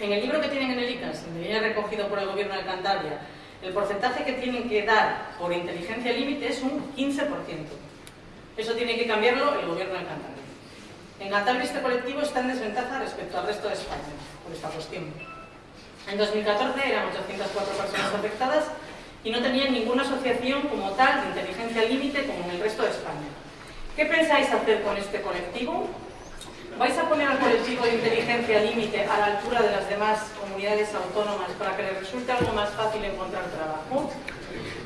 En el libro que tienen en el ICAS, donde viene recogido por el gobierno de Cantabria, el porcentaje que tienen que dar por inteligencia límite es un 15%. Eso tiene que cambiarlo el gobierno de Cantabria. En Cantabria este colectivo está en desventaja respecto al resto de España por esta cuestión. En 2014 eran 804 personas afectadas y no tenían ninguna asociación como tal de inteligencia límite como en el resto de España. ¿Qué pensáis hacer con este colectivo? ¿Vais a poner al colectivo de inteligencia límite a la altura de las demás comunidades autónomas para que les resulte algo más fácil encontrar trabajo?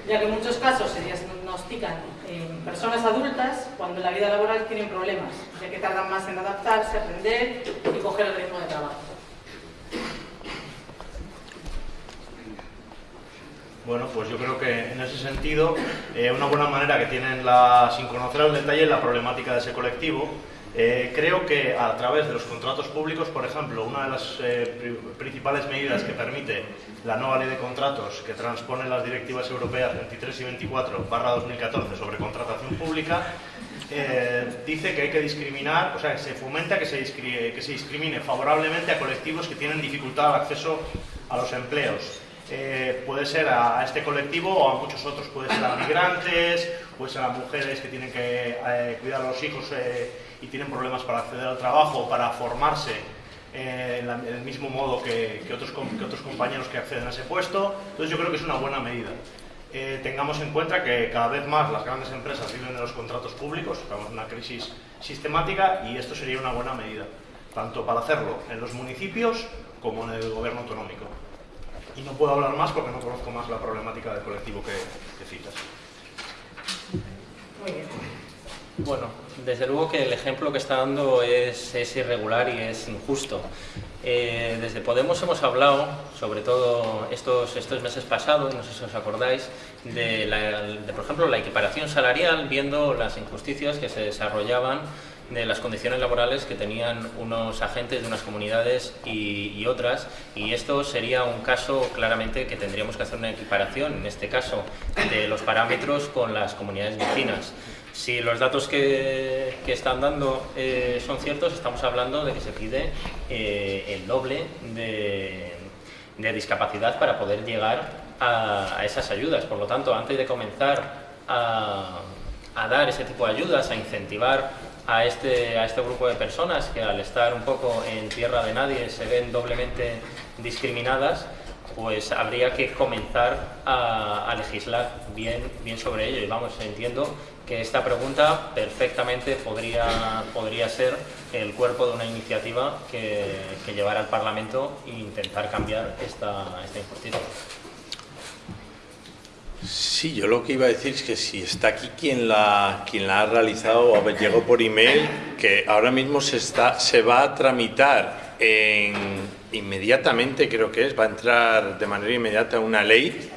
Ya que en muchos casos se diagnostican en personas adultas cuando en la vida laboral tienen problemas, ya que tardan más en adaptarse, aprender y coger el ritmo de trabajo. Bueno, pues yo creo que en ese sentido, eh, una buena manera que tienen la, sin conocer al detalle la problemática de ese colectivo, eh, creo que a través de los contratos públicos, por ejemplo, una de las eh, pri- principales medidas que permite la nueva ley de contratos que transpone las directivas europeas 23 y 24 barra 2014 sobre contratación pública, eh, dice que hay que discriminar, o sea, se fomenta que se, discrimine favorablemente a colectivos que tienen dificultad al acceso a los empleos. Puede ser a, este colectivo o a muchos otros, puede ser a migrantes, puede ser a mujeres que tienen que cuidar a los hijos y tienen problemas para acceder al trabajo, para formarse eh, en, la- en el mismo modo que, que otros, que otros compañeros que acceden a ese puesto. Entonces yo creo que es una buena medida. eh, tengamos en cuenta que cada vez más las grandes empresas viven de los contratos públicos, estamos en una crisis sistemática y esto sería una buena medida, tanto para hacerlo en los municipios como en el gobierno autonómico. Y no puedo hablar más porque no conozco más la problemática del colectivo que, que citas. Muy bien. Bueno, desde luego que el ejemplo que está dando es, irregular y es injusto. Eh, desde Podemos hemos hablado, sobre todo estos, estos meses pasados, no sé si os acordáis, de, por ejemplo, la equiparación salarial, viendo las injusticias que se desarrollaban de las condiciones laborales que tenían unos agentes de unas comunidades y otras, y esto sería un caso claramente que tendríamos que hacer una equiparación, en este caso, de los parámetros con las comunidades vecinas. Si los datos que, que están dando eh, son ciertos, estamos hablando de que se pide eh, el doble de, de discapacidad para poder llegar a, a esas ayudas. Por lo tanto, antes de comenzar a, a dar ese tipo de ayudas, a incentivar a este, a este grupo de personas que al estar un poco en tierra de nadie se ven doblemente discriminadas, pues habría que comenzar a, a legislar bien, bien sobre ello. Y vamos, entiendo que esta pregunta perfectamente podría, podría ser el cuerpo de una iniciativa que, que llevara al Parlamento e intentar cambiar esta, esta injusticia. Sí, yo lo que iba a decir es que si está aquí quien la, quien la ha realizado, ver, llegó por email, que ahora mismo se, está, se va a tramitar en, inmediatamente, creo que es, va a entrar de manera inmediata una ley,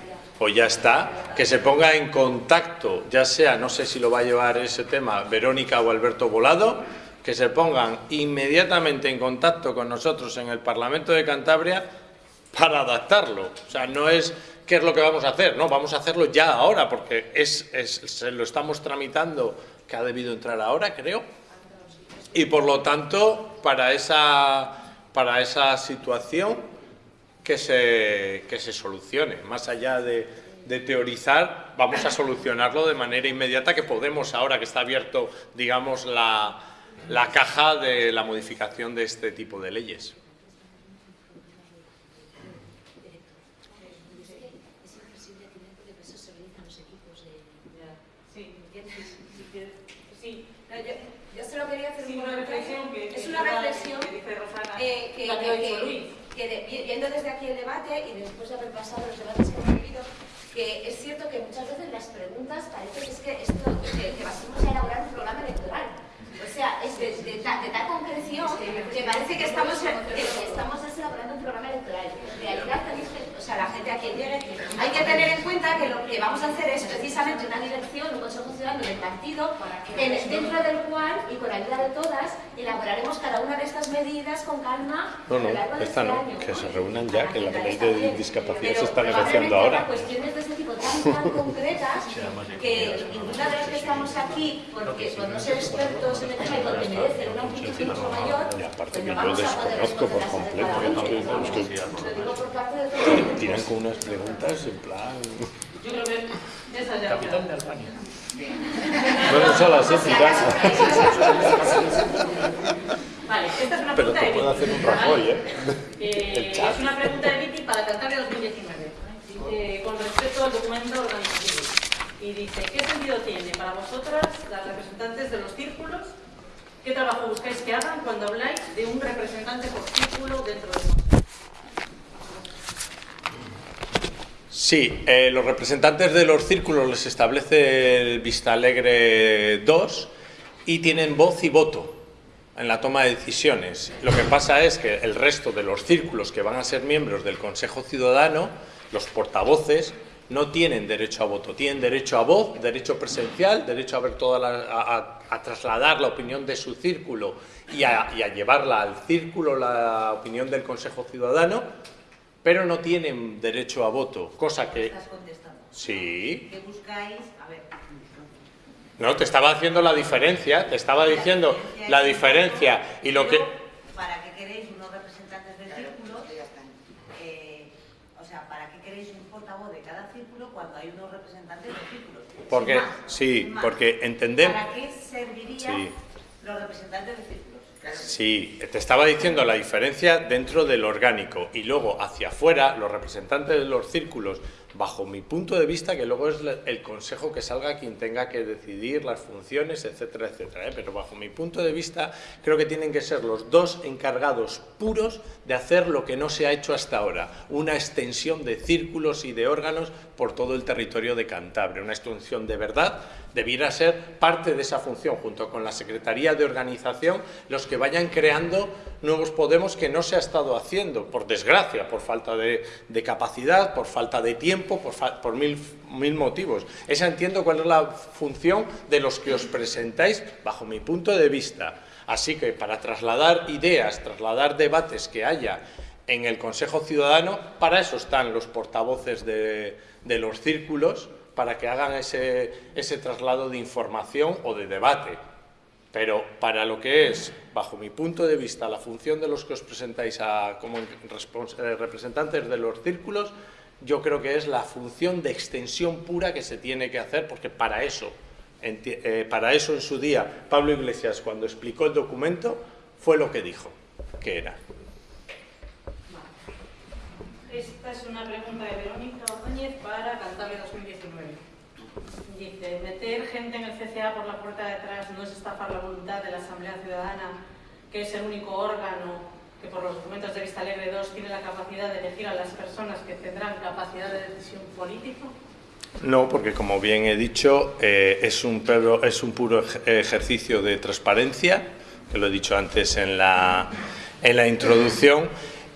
o ya está, que se ponga en contacto, ya sea, no sé si lo va a llevar ese tema Verónica o Alberto Volado, que se pongan inmediatamente en contacto con nosotros en el Parlamento de Cantabria para adaptarlo. O sea, no es qué es lo que vamos a hacer, no, vamos a hacerlo ya ahora, porque es, es- se lo estamos tramitando, que ha debido entrar ahora, creo. Y por lo tanto, para esa, para esa situación, que se, que se solucione. Más allá de, de teorizar, vamos a solucionarlo de manera inmediata, que podemos, ahora que está abierto, digamos, la, la caja de la modificación de este tipo de leyes. Sí, sí. No, yo, yo solo quería hacer Sí, un una comentario. reflexión que- es que una diga- reflexión que dice Rosana, eh, que, la que ha que- dicho que- Luis. que de- vi- viendo desde aquí el debate y después de haber pasado los debates que hemos vivido, que es cierto que muchas veces las preguntas parece que es que esto que, que vamos a elaborar un programa electoral. O sea, es de, ta- de tal concreción que parece que estamos, que estamos elaborando un programa electoral. En realidad, o sea, a quien llegue, hay que tener en cuenta que lo que vamos a hacer es precisamente una dirección, un consejo ciudadano del partido, en- dentro del cual, y con ayuda de todas, elaboraremos cada una de estas medidas con calma No, no, esta este no, año, que ¿no? se reúnan ya, que la ley de discapacidad se está negociando ahora. cuestiones de este tipo tan, tan concretas que ninguna de las que estamos aquí, porque por no ser expertos en el tema y porque merecen una amplitud mucho mayor, Y aparte pues que yo desconozco por completo, tiran con unas preguntas en plan... Yo creo que esa ya Capital de Albania. Bueno, eso las éticas. Vale, esta es una Pero pregunta te de hacer un Rajoy, ¿eh? Eh, es una pregunta de Viti para Cantabria 2019, eh, con respecto al documento organizativo. Y dice, ¿qué sentido tiene para vosotras, las representantes de los círculos, qué trabajo buscáis que hagan cuando habláis de un representante por círculo dentro del consejo? Sí, eh, los representantes de los círculos les establece el Vista Alegre 2 y tienen voz y voto en la toma de decisiones. Lo que pasa es que el resto de los círculos que van a ser miembros del Consejo Ciudadano, los portavoces, no tienen derecho a voto, tienen derecho a voz, derecho presencial, derecho a ver toda la- a, trasladar la opinión de su círculo y a llevarla al círculo la opinión del Consejo Ciudadano, pero no tienen derecho a voto, cosa que Estás contestando. sí. ¿Qué buscáis? A ver. No, te estaba haciendo la diferencia, te estaba diciendo la diferencia y lo que ¿Para qué queréis unos representantes del círculo? Eh, o sea, ¿para qué queréis un portavoz de cada círculo cuando hay unos representantes del círculo? Porque más, sí, porque entendemos ¿Para qué servirían Sí. los representantes de círculos? Sí, te estaba diciendo la diferencia dentro del orgánico y luego hacia afuera los representantes de los círculos bajo mi punto de vista, que luego es el consejo que salga quien tenga que decidir las funciones, etcétera, etcétera. ¿eh? Pero bajo mi punto de vista, creo que tienen que ser los dos encargados puros de hacer lo que no se ha hecho hasta ahora, una extensión de círculos y de órganos por todo el territorio de Cantabria, una extensión de verdad debiera ser parte de esa función, junto con la Secretaría de Organización, los que vayan creando nuevos Podemos que no se ha estado haciendo, por desgracia, por falta de, capacidad, por falta de tiempo, por, mil, motivos. Esa entiendo cuál es la función de los que os presentáis, bajo mi punto de vista. Así que para trasladar ideas, trasladar debates que haya en el Consejo Ciudadano, para eso están los portavoces de, los círculos, para que hagan ese, traslado de información o de debate. Pero para lo que es, bajo mi punto de vista, la función de los que os presentáis como eh, representantes de los círculos, yo creo que es la función de extensión pura que se tiene que hacer, porque para eso, eh, para eso en su día Pablo Iglesias, cuando explicó el documento, fue lo que dijo que era. Esta es una pregunta de Verónica Ordóñez para Cantabria 2019. Dice, meter gente en el CCA por la puerta de atrás no es estafar la voluntad de la Asamblea Ciudadana, que es el único órgano que por los documentos de Vista Alegre 2 tiene la capacidad de elegir a las personas que tendrán capacidad de decisión política? No, porque como bien he dicho, eh, es, un es un puro ejercicio de transparencia, que lo he dicho antes en la, en la introducción,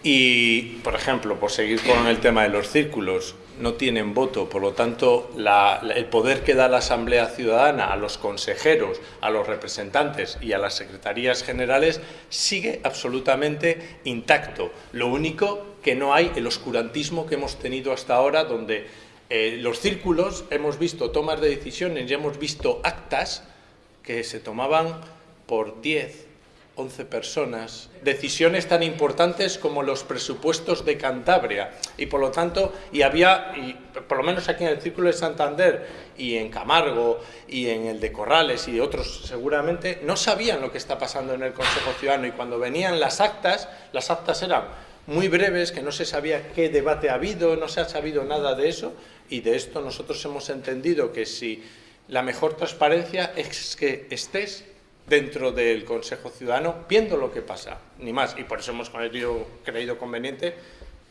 y, por ejemplo, por seguir con el tema de los círculos, no tienen voto, por lo tanto, el poder que da la Asamblea Ciudadana a los consejeros, a los representantes y a las secretarías generales sigue absolutamente intacto. Lo único que no hay el oscurantismo que hemos tenido hasta ahora, donde eh, los círculos hemos visto tomas de decisiones y hemos visto actas que se tomaban por 10, 11 personas, decisiones tan importantes como los presupuestos de Cantabria. Y por lo tanto, y había, por lo menos aquí en el Círculo de Santander y en Camargo y en el de Corrales y otros seguramente, no sabían lo que está pasando en el Consejo Ciudadano y cuando venían las actas, las actas eran muy breves, que no se sabía qué debate ha habido, no se ha sabido nada de eso y de esto nosotros hemos entendido que si la mejor transparencia es que estés dentro del Consejo Ciudadano viendo lo que pasa, ni más. Y por eso hemos creído conveniente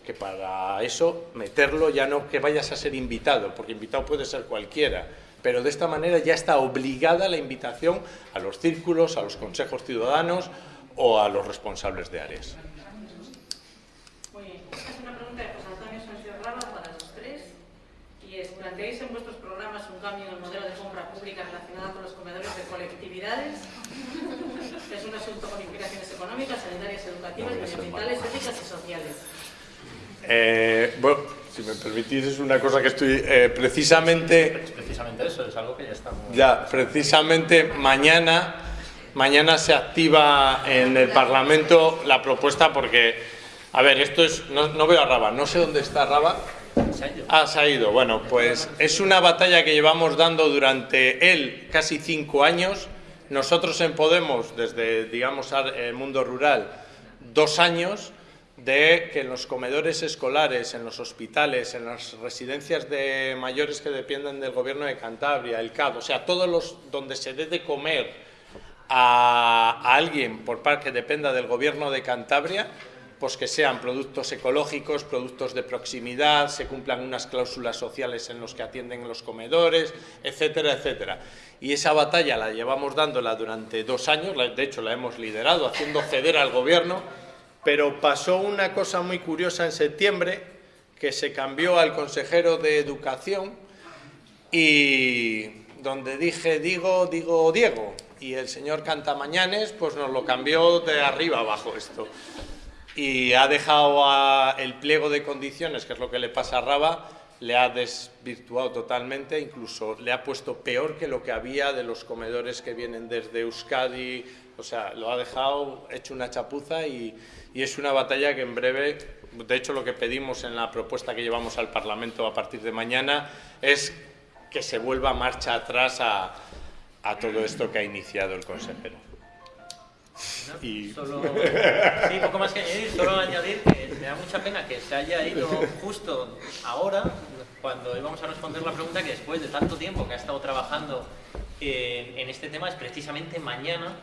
que para eso meterlo ya no que vayas a ser invitado, porque invitado puede ser cualquiera, pero de esta manera ya está obligada la invitación a los círculos, a los consejos ciudadanos o a los responsables de áreas. Muy bien. Es una pregunta de José Antonio Sánchez Raba para los tres, y es, ¿planteáis en vuestros programas un cambio en el modelo de compra pública relacionado con los comedores de colectividades? Es un asunto con implicaciones económicas, sanitarias, educativas, medioambientales, éticas y sociales. Eh, bueno, si me permitís, es una cosa que estoy eh, precisamente... Precisamente eso, es algo que ya estamos... Ya, precisamente mañana, mañana se activa en el Parlamento la propuesta porque, a ver, esto es... No, no veo a Raba, no sé dónde está Raba. Ah, se ha ido. Bueno, pues es una batalla que llevamos dando durante él casi cinco años. Nosotros en Podemos, desde, digamos, el mundo rural, dos años de que en los comedores escolares, en los hospitales, en las residencias de mayores que dependen del gobierno de Cantabria, el CAD, o sea, todos los donde se dé de comer a, a alguien por parte que dependa del gobierno de Cantabria, pues que sean productos ecológicos, productos de proximidad, se cumplan unas cláusulas sociales en los que atienden los comedores, etcétera, etcétera. Y esa batalla la llevamos dándola durante dos años, de hecho la hemos liderado, haciendo ceder al gobierno, pero pasó una cosa muy curiosa en septiembre, que se cambió al consejero de Educación y donde dije digo, digo Diego, y el señor Cantamañanes pues nos lo cambió de arriba abajo esto y ha dejado el pliego de condiciones, que es lo que le pasa a Raba, le ha desvirtuado totalmente, incluso le ha puesto peor que lo que había de los comedores que vienen desde Euskadi, o sea, lo ha dejado hecho una chapuza y, es una batalla que en breve, de hecho lo que pedimos en la propuesta que llevamos al Parlamento a partir de mañana es que se vuelva marcha atrás a todo esto que ha iniciado el consejero. Y... Solo, sí, poco más que añadir, solo añadir que me da mucha pena que se haya ido justo ahora, cuando íbamos a responder la pregunta que después de tanto tiempo que ha estado trabajando en, en este tema es precisamente mañana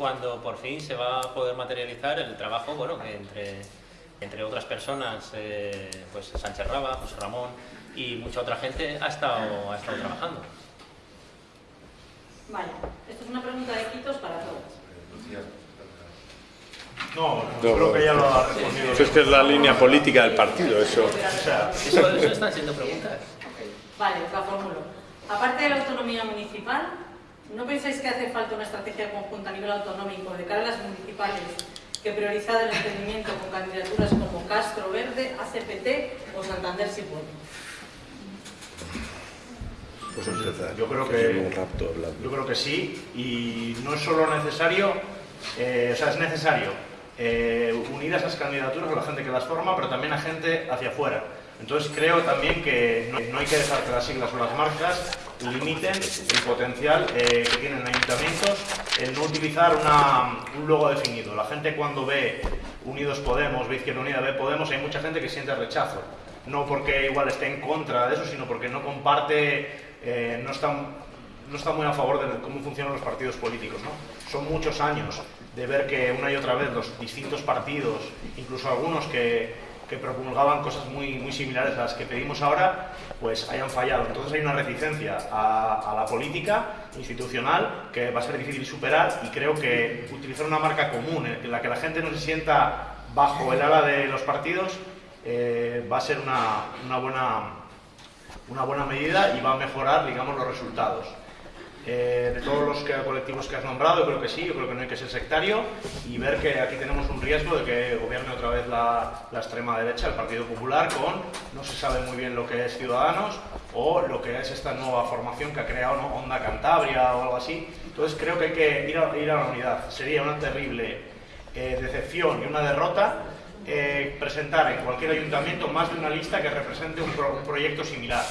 cuando por fin se va a poder materializar el trabajo, bueno, que entre, entre otras personas, eh, pues Sánchez Raba, José Ramón y mucha otra gente ha estado, ha estado trabajando. Vale, esto es una pregunta de quitos para todos. No, creo que ya lo ha respondido. Eso es que es la línea política del partido, eso. O sea, Eso, eso están siendo preguntas. Vale, la formulo. Aparte de la autonomía municipal, ¿no pensáis que hace falta una estrategia conjunta a nivel autonómico de cara a las municipales que prioriza el entendimiento con candidaturas como Castro Verde, ACPT o Santander si puede? Pues empezar. Yo creo que-. Yo creo que sí, y no es solo necesario, eh, o sea, es necesario eh, unir a esas candidaturas a la gente que las forma, pero también a gente hacia afuera. Entonces creo también que no, no hay que dejar que las siglas o las marcas limiten el potencial eh, que tienen ayuntamientos en no utilizar una- un logo definido. La gente cuando ve Unidos Podemos, ve Izquierda Unida, ve Podemos, hay mucha gente que siente rechazo. No porque igual esté en contra de eso, sino porque no comparte, eh, no está no está muy a favor de cómo funcionan los partidos políticos. ¿no? Son muchos años de ver que una y otra vez los distintos partidos, incluso algunos que, que promulgaban cosas muy, muy similares a las que pedimos ahora, pues hayan fallado. Entonces hay una reticencia a, la política institucional que va a ser difícil superar y creo que utilizar una marca común en la que la gente no se sienta bajo el ala de los partidos eh, va a ser una, una buena una buena medida y va a mejorar, digamos, los resultados. Eh, de todos los que- colectivos que has nombrado, yo creo que sí, yo creo que no hay que ser sectario y ver que aquí tenemos un riesgo de que gobierne otra vez la, la extrema derecha, el Partido Popular, con no se sabe muy bien lo que es Ciudadanos o lo que es esta nueva formación que ha creado ¿no? Onda Cantabria o algo así. Entonces creo que hay que ir a, ir a la unidad. Sería una terrible eh, decepción y una derrota eh, presentar en cualquier ayuntamiento más de una lista que represente un, pro- un proyecto similar.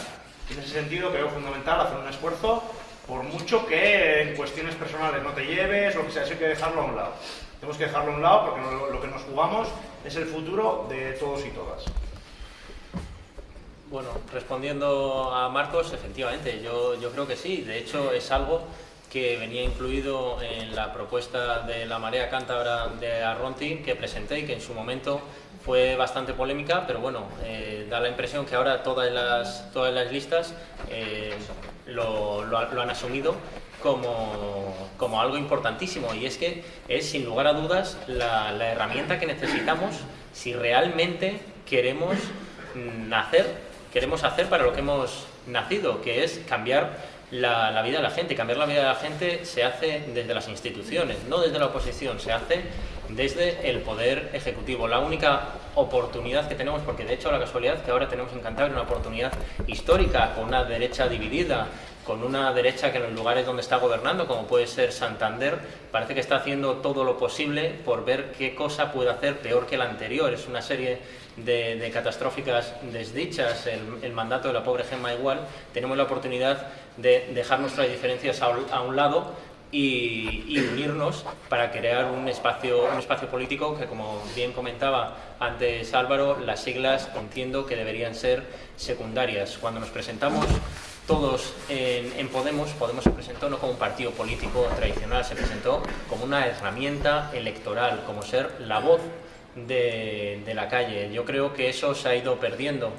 En ese sentido creo fundamental hacer un esfuerzo, por mucho que en cuestiones personales no te lleves, lo que sea, eso hay que dejarlo a un lado. Tenemos que dejarlo a un lado porque lo que nos jugamos es el futuro de todos y todas. Bueno, respondiendo a Marcos, efectivamente, yo, yo creo que sí. De hecho, es algo que venía incluido en la propuesta de la Marea Cántabra de Arronti que presenté y que en su momento fue bastante polémica, pero bueno, eh, da la impresión que ahora todas las, todas las listas eh, lo, lo lo han asumido como, como algo importantísimo. Y es que es sin lugar a dudas la, la herramienta que necesitamos si realmente queremos nacer, queremos hacer para lo que hemos nacido, que es cambiar la, vida de la gente. Cambiar la vida de la gente se hace desde las instituciones, no desde la oposición, se hace desde el poder ejecutivo. La única oportunidad que tenemos, porque de hecho la casualidad que ahora tenemos en Cantabria una oportunidad histórica con una derecha dividida, con una derecha que en los lugares donde está gobernando, como puede ser Santander, parece que está haciendo todo lo posible por ver qué cosa puede hacer peor que la anterior. Es una serie de, de catastróficas desdichas, el, el mandato de la pobre Gemma igual. Tenemos la oportunidad de dejar nuestras diferencias a, a un lado y, y unirnos para crear un espacio, un espacio político que, como bien comentaba antes Álvaro, las siglas entiendo que deberían ser secundarias. Cuando nos presentamos todos en, Podemos, Podemos se presentó no como un partido político tradicional, se presentó como una herramienta electoral, como ser la voz de, la calle. Yo creo que eso se ha ido perdiendo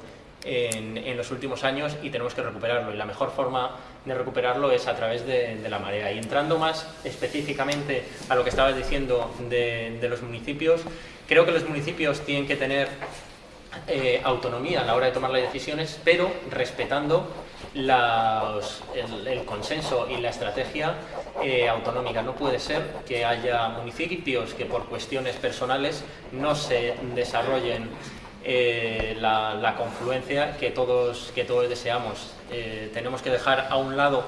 en, los últimos años y tenemos que recuperarlo. Y la mejor forma de recuperarlo es a través de, la marea. Y entrando más específicamente a lo que estabas diciendo de, de los municipios, creo que los municipios tienen que tener eh, autonomía a la hora de tomar las decisiones, pero respetando el, el consenso y la estrategia eh, autonómica. No puede ser que haya municipios que por cuestiones personales no se desarrollen eh, la, la confluencia que todos, que todos deseamos. Eh, tenemos que dejar a un lado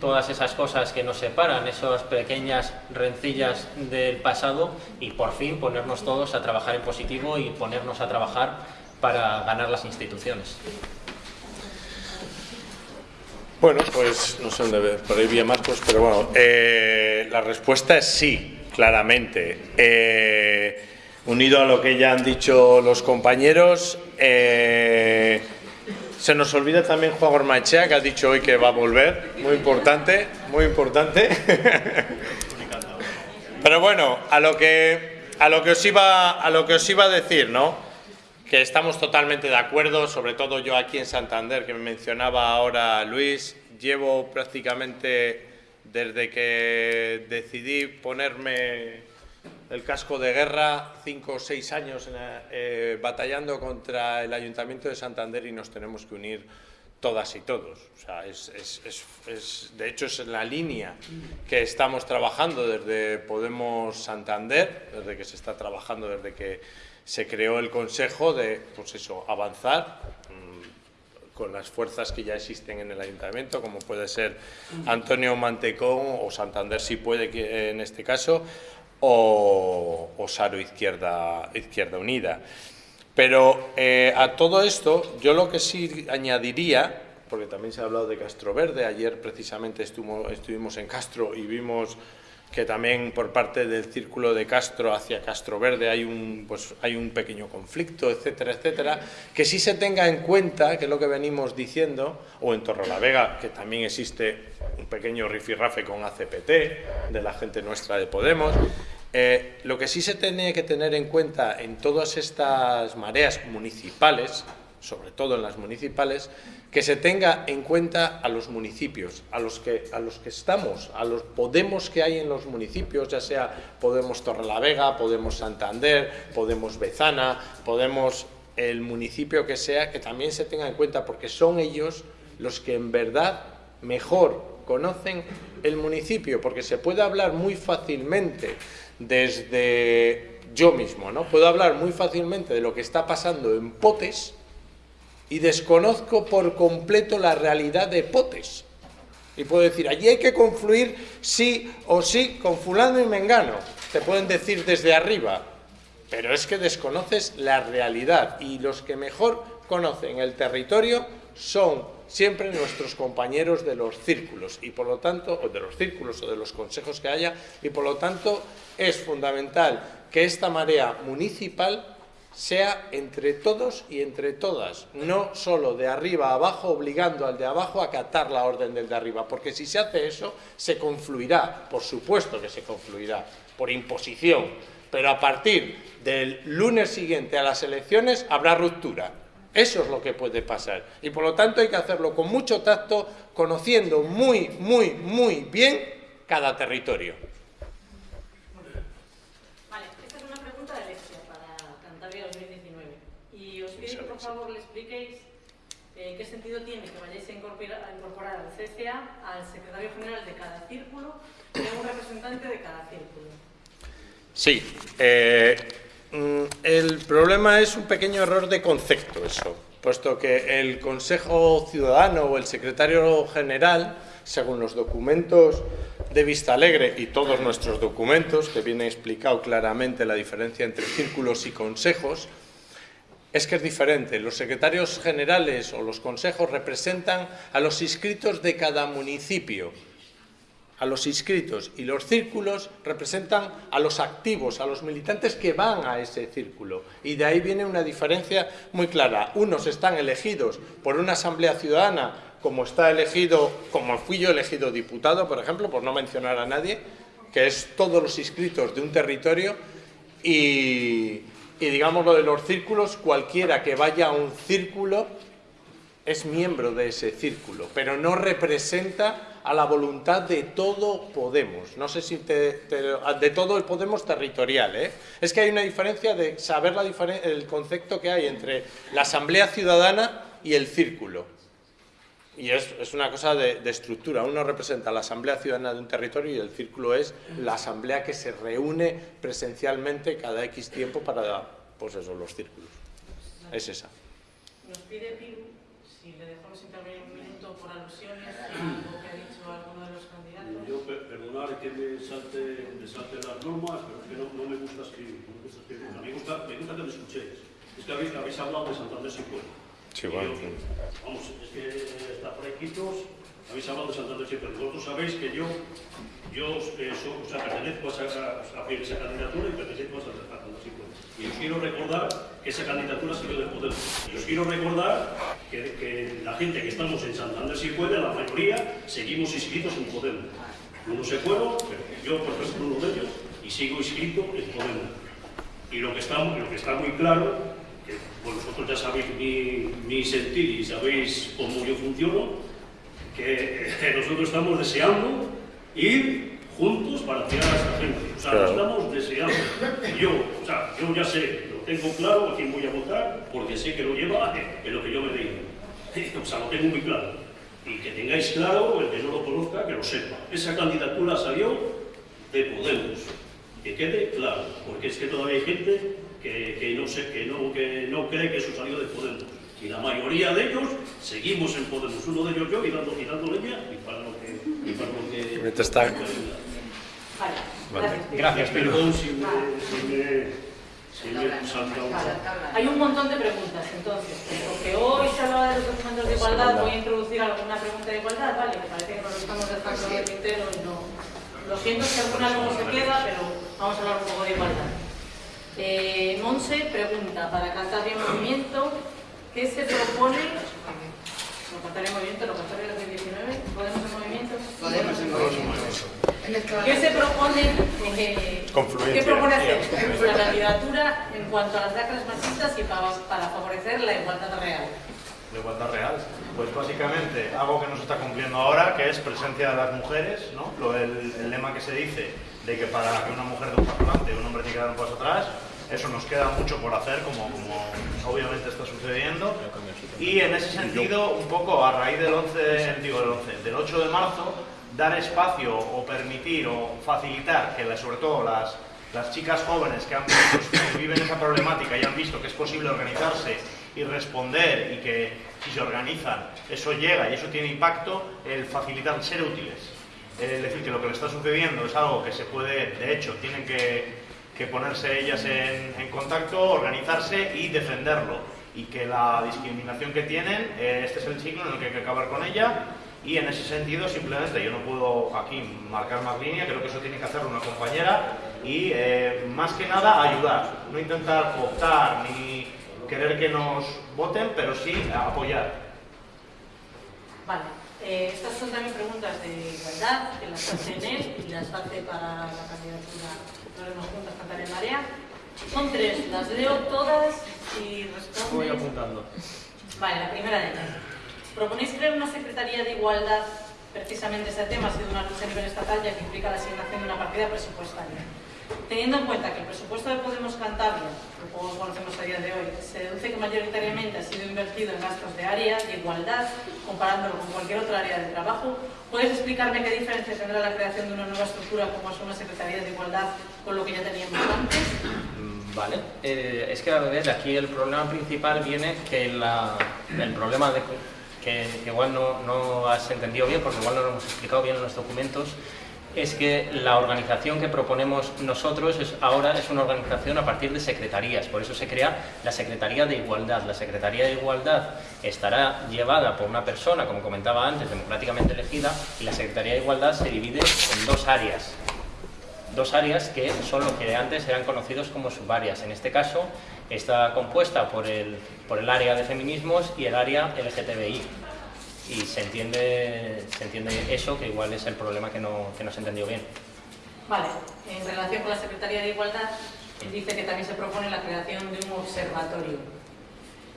todas esas cosas que nos separan, esas pequeñas rencillas del pasado y por fin ponernos todos a trabajar en positivo y ponernos a trabajar para ganar las instituciones. Bueno, pues no sé dónde ve- por ahí vi a Marcos, pero bueno, eh, la respuesta es sí, claramente. Eh, unido a lo que ya han dicho los compañeros, eh, Se nos olvida también Juan Ormachea, que ha dicho hoy que va a volver. Muy importante, muy importante. Pero bueno, a lo que, a lo que, os, iba, a lo que os iba a decir, ¿no? Que estamos totalmente de acuerdo, sobre todo yo aquí en Santander, que me mencionaba ahora Luis. Llevo prácticamente desde que decidí ponerme el casco de guerra, cinco o seis años eh, batallando contra el Ayuntamiento de Santander y nos tenemos que unir todas y todos. O sea, es, de hecho, es la línea que estamos trabajando desde Podemos Santander, desde que se está trabajando, desde que se creó el Consejo, de pues eso, avanzar mm, con las fuerzas que ya existen en el Ayuntamiento, como puede ser Antonio Mantecón o Santander si puede que en este caso, o, o Saro Izquierda, Izquierda Unida. Pero eh, a todo esto, yo lo que sí añadiría, porque también se ha hablado de Castro Verde, ayer precisamente estuvimos en Castro y vimos que también por parte del círculo de Castro hacia Castro Verde hay un, pues, hay un pequeño conflicto, etcétera, etcétera, que sí se tenga en cuenta, que es lo que venimos diciendo, o en Torrelavega, que también existe un pequeño rifirrafe con ACPT, de la gente nuestra de Podemos, eh, lo que sí se tiene que tener en cuenta en todas estas mareas municipales, sobre todo en las municipales, que se tenga en cuenta a los municipios, a los que, a los que estamos, a los Podemos que hay en los municipios, ya sea Podemos Torrelavega, Podemos Santander, Podemos Bezana, Podemos el municipio que sea, que también se tenga en cuenta, porque son ellos los que en verdad mejor conocen el municipio, porque se puede hablar muy fácilmente desde yo mismo, ¿no? Puedo hablar muy fácilmente de lo que está pasando en Potes y desconozco por completo la realidad de Potes. Y puedo decir, allí hay que confluir sí o sí con fulano y mengano. Te pueden decir desde arriba, pero es que desconoces la realidad y los que mejor conocen el territorio son siempre nuestros compañeros de los círculos y por lo tanto, o de los círculos o de los consejos que haya, y por lo tanto es fundamental que esta marea municipal sea entre todos y entre todas, no solo de arriba a abajo, obligando al de abajo a acatar la orden del de arriba, porque si se hace eso, se confluirá, por supuesto que se confluirá, por imposición, pero a partir del lunes siguiente a las elecciones habrá ruptura, eso es lo que puede pasar. Y por lo tanto hay que hacerlo con mucho tacto, conociendo muy, muy, muy bien cada territorio. Vale, esta es una pregunta de Alexia para Cantabria 2019. Y os pido que por favor le expliquéis eh, qué sentido tiene que vayáis a incorporar, a incorporar al CCA al secretario general de cada círculo y a un representante de cada círculo. Sí, eh, Mm, el problema es un pequeño error de concepto eso, puesto que el Consejo Ciudadano o el Secretario General, según los documentos de Vista Alegre y todos nuestros documentos, que viene explicado claramente la diferencia entre círculos y consejos, es que es diferente. Los secretarios generales o los consejos representan a los inscritos de cada municipio, a los inscritos y los círculos representan a los activos, a los militantes que van a ese círculo. Y de ahí viene una diferencia muy clara. Unos están elegidos por una asamblea ciudadana, como está elegido, como fui yo elegido diputado, por ejemplo, por no mencionar a nadie, que es todos los inscritos de un territorio, y, y digamos lo de los círculos, cualquiera que vaya a un círculo es miembro de ese círculo, pero no representa a la voluntad de todo Podemos. No sé si te, de todo el Podemos territorial. ¿eh? Es que hay una diferencia de saber la el concepto que hay entre la Asamblea Ciudadana y el círculo. Y es, es una cosa de, de, estructura. Uno representa la Asamblea Ciudadana de un territorio y el círculo es la asamblea que se reúne presencialmente cada X tiempo para, pues eso, los círculos. Es esa. Nos pide Piru si le dejamos intervenir un minuto por alusiones perdonar que me salte, me salte las normas, pero es que no, no me gusta escribir. No me gusta escribir. Me, gusta, me gusta que me escuchéis. Es que habéis, habéis hablado de Santander si puede. Yo, vamos, es que está fresquitos habéis hablado de Santander siempre. Vosotros sabéis que yo, yo eh, so- o pertenezco a esa, candidatura y pertenezco a Santander siempre. Y os quiero recordar que esa candidatura salió de Podemos. Y os quiero recordar que, la gente que estamos en Santander si puede, la mayoría, seguimos inscritos en Podemos. Uno se fueron, yo por ejemplo uno de ellos, y sigo inscrito en Podemos. Y lo que está, lo que está muy claro, vosotros ya sabéis mi, mi sentir y sabéis cómo yo funciono, que nosotros estamos deseando ir juntos para tirar a esta gente. O sea, Claro. estamos deseando. Yo, o sea, yo ya sé, lo tengo claro a quién voy a votar, porque sé que lo lleva en lo que yo me digo. O sea, lo tengo muy claro. Y que tengáis claro, el que no lo conozca, que lo sepa. Esa candidatura salió de Podemos. Que quede claro, porque es que todavía hay gente que, que no, sé, que, no, que no cree que eso salió de Podemos. Y la mayoría de ellos seguimos en Podemos. Uno de ellos yo y dando, y dando leña y para lo que... Y para lo que Ahorita está- Vale, Vale. gracias. Pilu. Perdón si me, si me, si. Hay un montón de preguntas, entonces, porque hoy se hablaba de los documentos de igualdad, voy a introducir alguna pregunta de igualdad, vale, me parece que nos lo estamos dejando en el tintero y no... Lo siento si alguna luego se queda, pero vamos a hablar un poco de igualdad. Eh, Monse pregunta, para Cantabria en Movimiento, ¿qué se propone? No, Cantabria Movimiento, no, Cantabria 2019, ¿Podemos en Movimiento? Podemos en movimiento. ¿Qué se propone, eh, Confluencia. ¿qué propone hacer la candidatura en cuanto a las lacras machistas y para, para favorecer la igualdad real? de igualdad real. Pues básicamente algo que no se está cumpliendo ahora, que es presencia de las mujeres, ¿no? Lo, el, el lema que se dice de que para que una mujer dé un paso adelante un hombre tiene que dar un paso atrás, eso nos queda mucho por hacer, como, como obviamente está sucediendo. Y en ese sentido, un poco a raíz del 11, digo del 11, del 8 de marzo, dar espacio o permitir o facilitar que sobre todo las, las chicas jóvenes que, han, que viven esa problemática y han visto que es posible organizarse y responder y que si se organizan eso llega y eso tiene impacto, el facilitar ser útiles. Es decir, que lo que le está sucediendo es algo que se puede, de hecho, tienen que, ponerse ellas en, contacto, organizarse y defenderlo. Y que la discriminación que tienen, eh, este es el ciclo en el que hay que acabar con ella. Y en ese sentido, simplemente, yo no puedo aquí marcar más línea, creo que eso tiene que hacerlo una compañera. Y eh, más que nada, ayudar. No intentar optar ni querer que nos voten, pero sí apoyar. Vale, eh, estas son también preguntas de igualdad, que las hace él y las hace para la candidatura Nos Juntas Cantar en Marea. Son tres, las leo todas y Voy responden. apuntando. Vale, la primera de ellas. ¿Proponéis crear una Secretaría de Igualdad? Precisamente este tema ha sido una lucha a nivel estatal ya que implica la asignación de una partida presupuestaria. Teniendo en cuenta que el presupuesto de Podemos Cantabria, que como conocemos a día de hoy, se deduce que mayoritariamente ha sido invertido en gastos de área de igualdad, comparándolo con cualquier otra área de trabajo, ¿puedes explicarme qué diferencia tendrá la creación de una nueva estructura como es una Secretaría de Igualdad con lo que ya teníamos antes? Mm, Vale, Eh, es que a ver, aquí el problema principal viene que la- el problema de que, que igual no, no has entendido bien, porque igual no lo hemos explicado bien en los documentos, es que la organización que proponemos nosotros es, ahora es una organización a partir de secretarías, por eso se crea la Secretaría de Igualdad. La Secretaría de Igualdad estará llevada por una persona, como comentaba antes, democráticamente elegida, y la Secretaría de Igualdad se divide en dos áreas dos áreas que son lo que antes eran conocidos como subáreas. En este caso está compuesta por el, por el área de feminismos y el área LGTBI. Y se entiende, se entiende eso, que igual es el problema que no, que no se entendió bien. Vale, en relación con la Secretaría de Igualdad, él dice que también se propone la creación de un observatorio.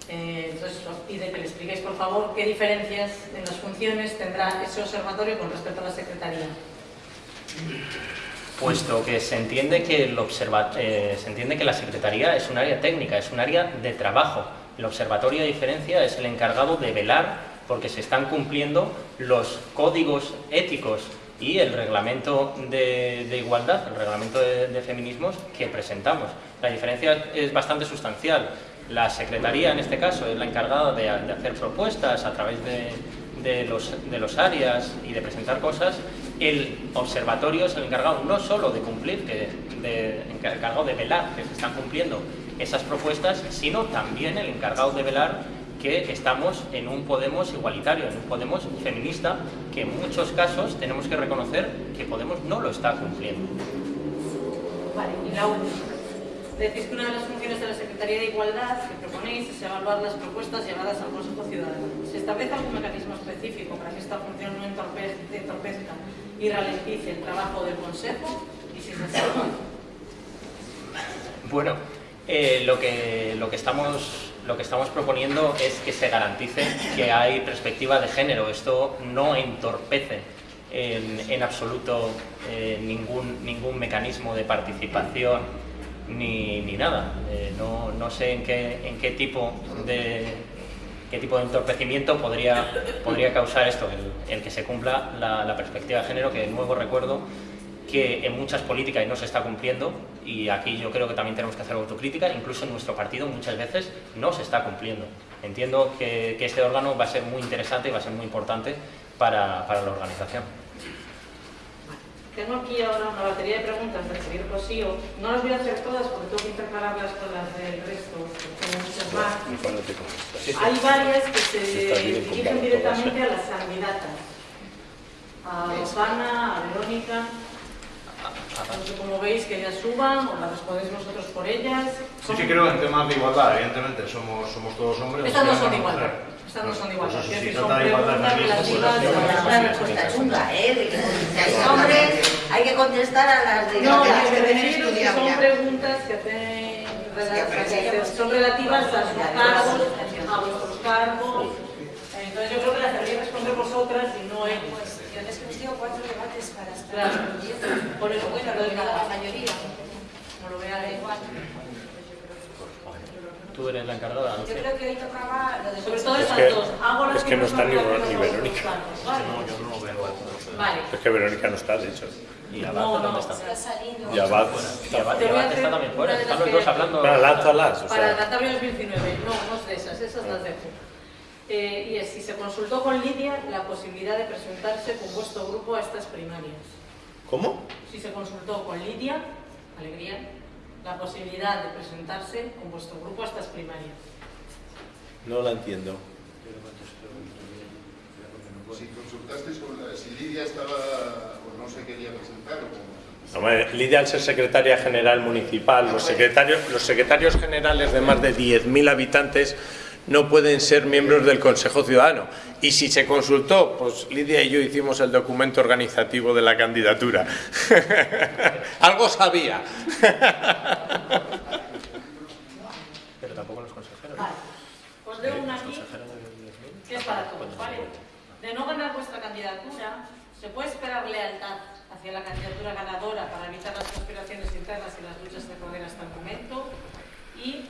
Eh, entonces, os pide que le expliquéis, por favor, qué diferencias en las funciones tendrá ese observatorio con respecto a la Secretaría. Puesto que se entiende que, el observa- eh, se entiende que la Secretaría es un área técnica, es un área de trabajo. El observatorio, a diferencia, es el encargado de velar porque se están cumpliendo los códigos éticos y el reglamento de, igualdad, el reglamento de, feminismos que presentamos. La diferencia es bastante sustancial. La Secretaría, en este caso, es la encargada de, hacer propuestas a través de, los, de áreas y de presentar cosas, el observatorio es el encargado no solo de cumplir, de, encargado de velar que se están cumpliendo esas propuestas, sino también el encargado de velar que estamos en un Podemos igualitario, en un Podemos feminista, que en muchos casos tenemos que reconocer que Podemos no lo está cumpliendo. Vale, y la última. Decís que una de las funciones de la Secretaría de Igualdad que proponéis es evaluar las propuestas llevadas al Consejo Ciudadano. ¿Se establece algún mecanismo específico para que esta función no entorpe- entorpezca y ralentice el trabajo del Consejo? Y si es así, Bueno, eh, lo, que, lo, que estamos, lo que estamos proponiendo es que se garantice que hay perspectiva de género. Esto no entorpece en, absoluto eh, ningún, ningún mecanismo de participación ni, ni nada. Eh, no, no sé en qué, en qué tipo de qué tipo de entorpecimiento podría, podría causar esto, el, el que se cumpla la, la perspectiva de género, que de nuevo recuerdo que en muchas políticas no se está cumpliendo y aquí yo creo que también tenemos que hacer autocrítica, incluso en nuestro partido muchas veces no se está cumpliendo. Entiendo que, que este órgano va a ser muy interesante y va a ser muy importante para, para la organización. Tengo aquí ahora una batería de preguntas del Javier Cosío. No las voy a hacer todas porque tengo que intercalarlas con las del resto, porque muchas más. Hay varias que se dirigen directamente a las candidatas. A Rosana, a Verónica. Sé cómo veis que ellas suban o las respondéis vosotros por ellas. Sí que creo que en temas de igualdad, evidentemente, somos, somos todos hombres. Estas no son de mujer. igualdad. Estas no son de igualdad. Pues eso sí, trata de igualdad feminismo, pues, relativas sí, a Una respuesta chunga, ¿eh? De que contestáis hombres, hay que contestar a las de... No, las que estudiado son ya. preguntas que hacen son relativas a sus cargos, a vuestros cargos. Entonces yo creo que las deberíais responder vosotras y no ellos. Yo es que hemos tenido cuatro debates Claro. Por eso, bueno, entonces, la mayoría. como lo vea de igual. Tú eres la encargada, no Yo creo que hoy tocaba lo de... Sobre todo Es esas que- dos. Hago es que no está ni Verónica. ¿vale? yo no lo veo. Vale. Es que Verónica no está, de hecho. ¿Y Abad No, no, está? Y Abad. Está también fuera. de Están los dos hablando. Nada, lánzalas. O Para Cantabria 2019, no, no es de esas, esas las dejo. Eh, y es, si se consultó con Lidia la posibilidad de presentarse con vuestro grupo a estas primarias. ¿Cómo? Si se consultó con Lidia, alegría, la posibilidad de presentarse con vuestro grupo a estas primarias. No la entiendo. Si consultaste sobre si Lidia estaba o no se quería presentar o. Hombre, Lidia, al ser secretaria general municipal, los secretarios, los secretarios generales de más de 10.000 habitantes no pueden ser miembros del Consejo Ciudadano. Y si se consultó, pues Lidia y yo hicimos el documento organizativo de la candidatura. Algo sabía. Pero tampoco los consejeros. Vale, os leo una aquí consejeros de 10.000. que es para todos, ¿vale? De no ganar vuestra candidatura, se puede esperar lealtad hacia la candidatura ganadora para evitar las conspiraciones internas y las luchas de poder hasta el momento. Y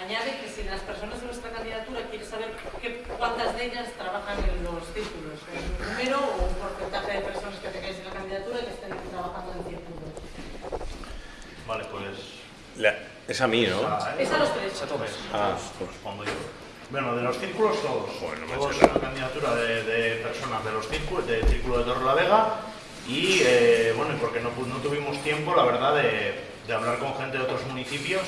añade que si las personas de vuestra candidatura quieren saber qué- cuántas de ellas trabajan en los círculos, un número o un porcentaje de personas que tengáis en la candidatura que estén trabajando en círculos. Vale, pues... La- es a mí, ¿no? Es a los tres. Ah, pues, Respondo yo. Bueno, de los círculos todos. Bueno, todos eché la- una candidatura de, de personas de los círculos, del círculo de Torre la Vega. Y eh, bueno, porque no, no tuvimos tiempo, la verdad, de, de hablar con gente de otros municipios.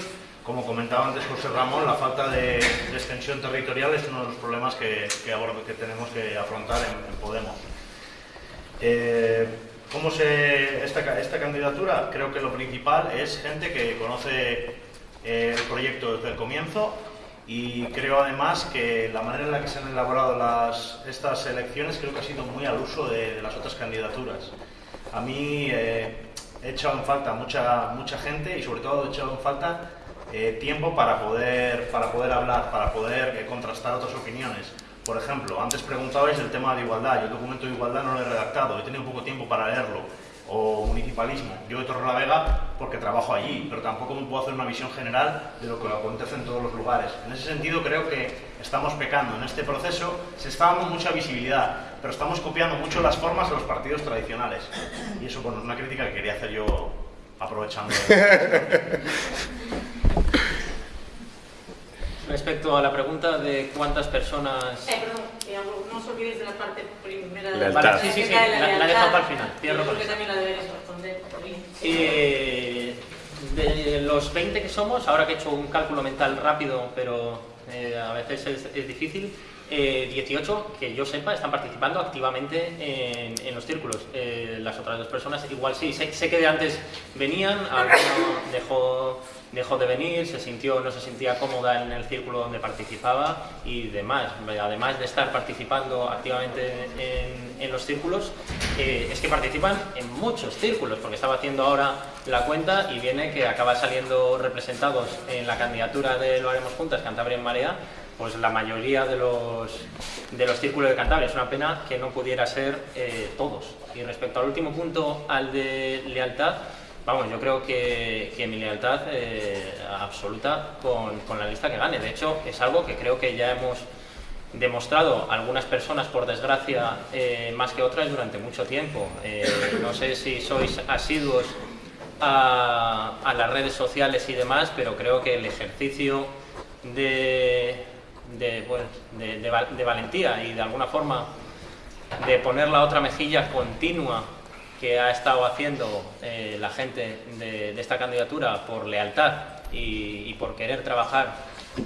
Como comentaba antes José Ramón, la falta de, de extensión territorial es uno de los problemas que, que, que tenemos que afrontar en, en Podemos. Eh, ¿Cómo se esta, esta candidatura? Creo que lo principal es gente que conoce eh, el proyecto desde el comienzo y creo además que la manera en la que se han elaborado las, estas elecciones creo que ha sido muy al uso de, de las otras candidaturas. A mí eh, he echado en falta mucha, mucha gente y sobre todo he echado en falta eh, tiempo para poder, para poder hablar, para poder eh, contrastar otras opiniones. Por ejemplo, antes preguntabais del tema de igualdad. Yo el documento de igualdad no lo he redactado, he tenido poco tiempo para leerlo. O municipalismo. Yo de Torrelavega porque trabajo allí, pero tampoco me puedo hacer una visión general de lo que acontece en todos los lugares. En ese sentido creo que estamos pecando. En este proceso se está dando mucha visibilidad, pero estamos copiando mucho las formas de los partidos tradicionales. Y eso bueno, es una crítica que quería hacer yo aprovechando. Respecto a la pregunta de cuántas personas... Eh, perdón, que hago- no os olvidéis de la parte primera de la sí, sí, sí, la- la he lealtad. dejado para el final, cierro con también la deberéis responder. Eh, de los 20 que somos, ahora que he hecho un cálculo mental rápido, pero eh, a veces es, es difícil. Eh, 18, que yo sepa, están participando activamente en, en los círculos. Eh, las otras dos personas igual sí. Sé, sé que de antes venían, alguno dejó, dejó de venir, se sintió, no se sentía cómoda en el círculo donde participaba y demás. Además de estar participando activamente en, los círculos, eh, es que participan en muchos círculos, porque estaba haciendo ahora la cuenta y viene que acaba saliendo representados en la candidatura de Lo Haremos Juntas, Cantabria en Marea, pues la mayoría de los, de los círculos de Cantabria. Es una pena que no pudiera ser eh, todos. Y respecto al último punto, al de lealtad, vamos, yo creo que, que mi lealtad eh, absoluta con, con la lista que gane. De hecho, es algo que creo que ya hemos demostrado algunas personas, por desgracia, eh, más que otras durante mucho tiempo. Eh, no sé si sois asiduos a, a las redes sociales y demás, pero creo que el ejercicio de, de, pues, de- de de valentía y de alguna forma de poner la otra mejilla continua que ha estado haciendo eh, la gente de, de esta candidatura por lealtad y, y por querer trabajar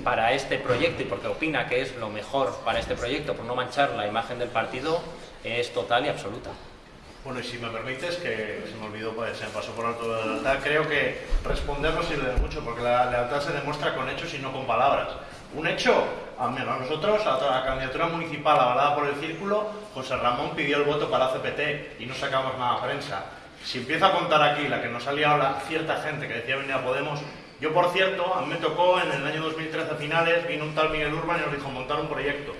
para este proyecto y porque opina que es lo mejor para este proyecto, por no manchar la imagen del partido, es total y absoluta. Bueno, y si me permites, que se me olvidó, pues, se me pasó por alto la lealtad, creo que responder no sirve de mucho, porque la lealtad se demuestra con hechos y no con palabras. Un hecho, a nosotros, a la candidatura municipal avalada por el Círculo, José Ramón pidió el voto para CPT y no sacamos nada a prensa. Si empiezo a contar aquí la que nos ha liado la cierta gente que decía venir a Podemos, yo por cierto, a mí me tocó en el año 2013 a finales, vino un tal Miguel Urban y nos dijo montar un proyecto.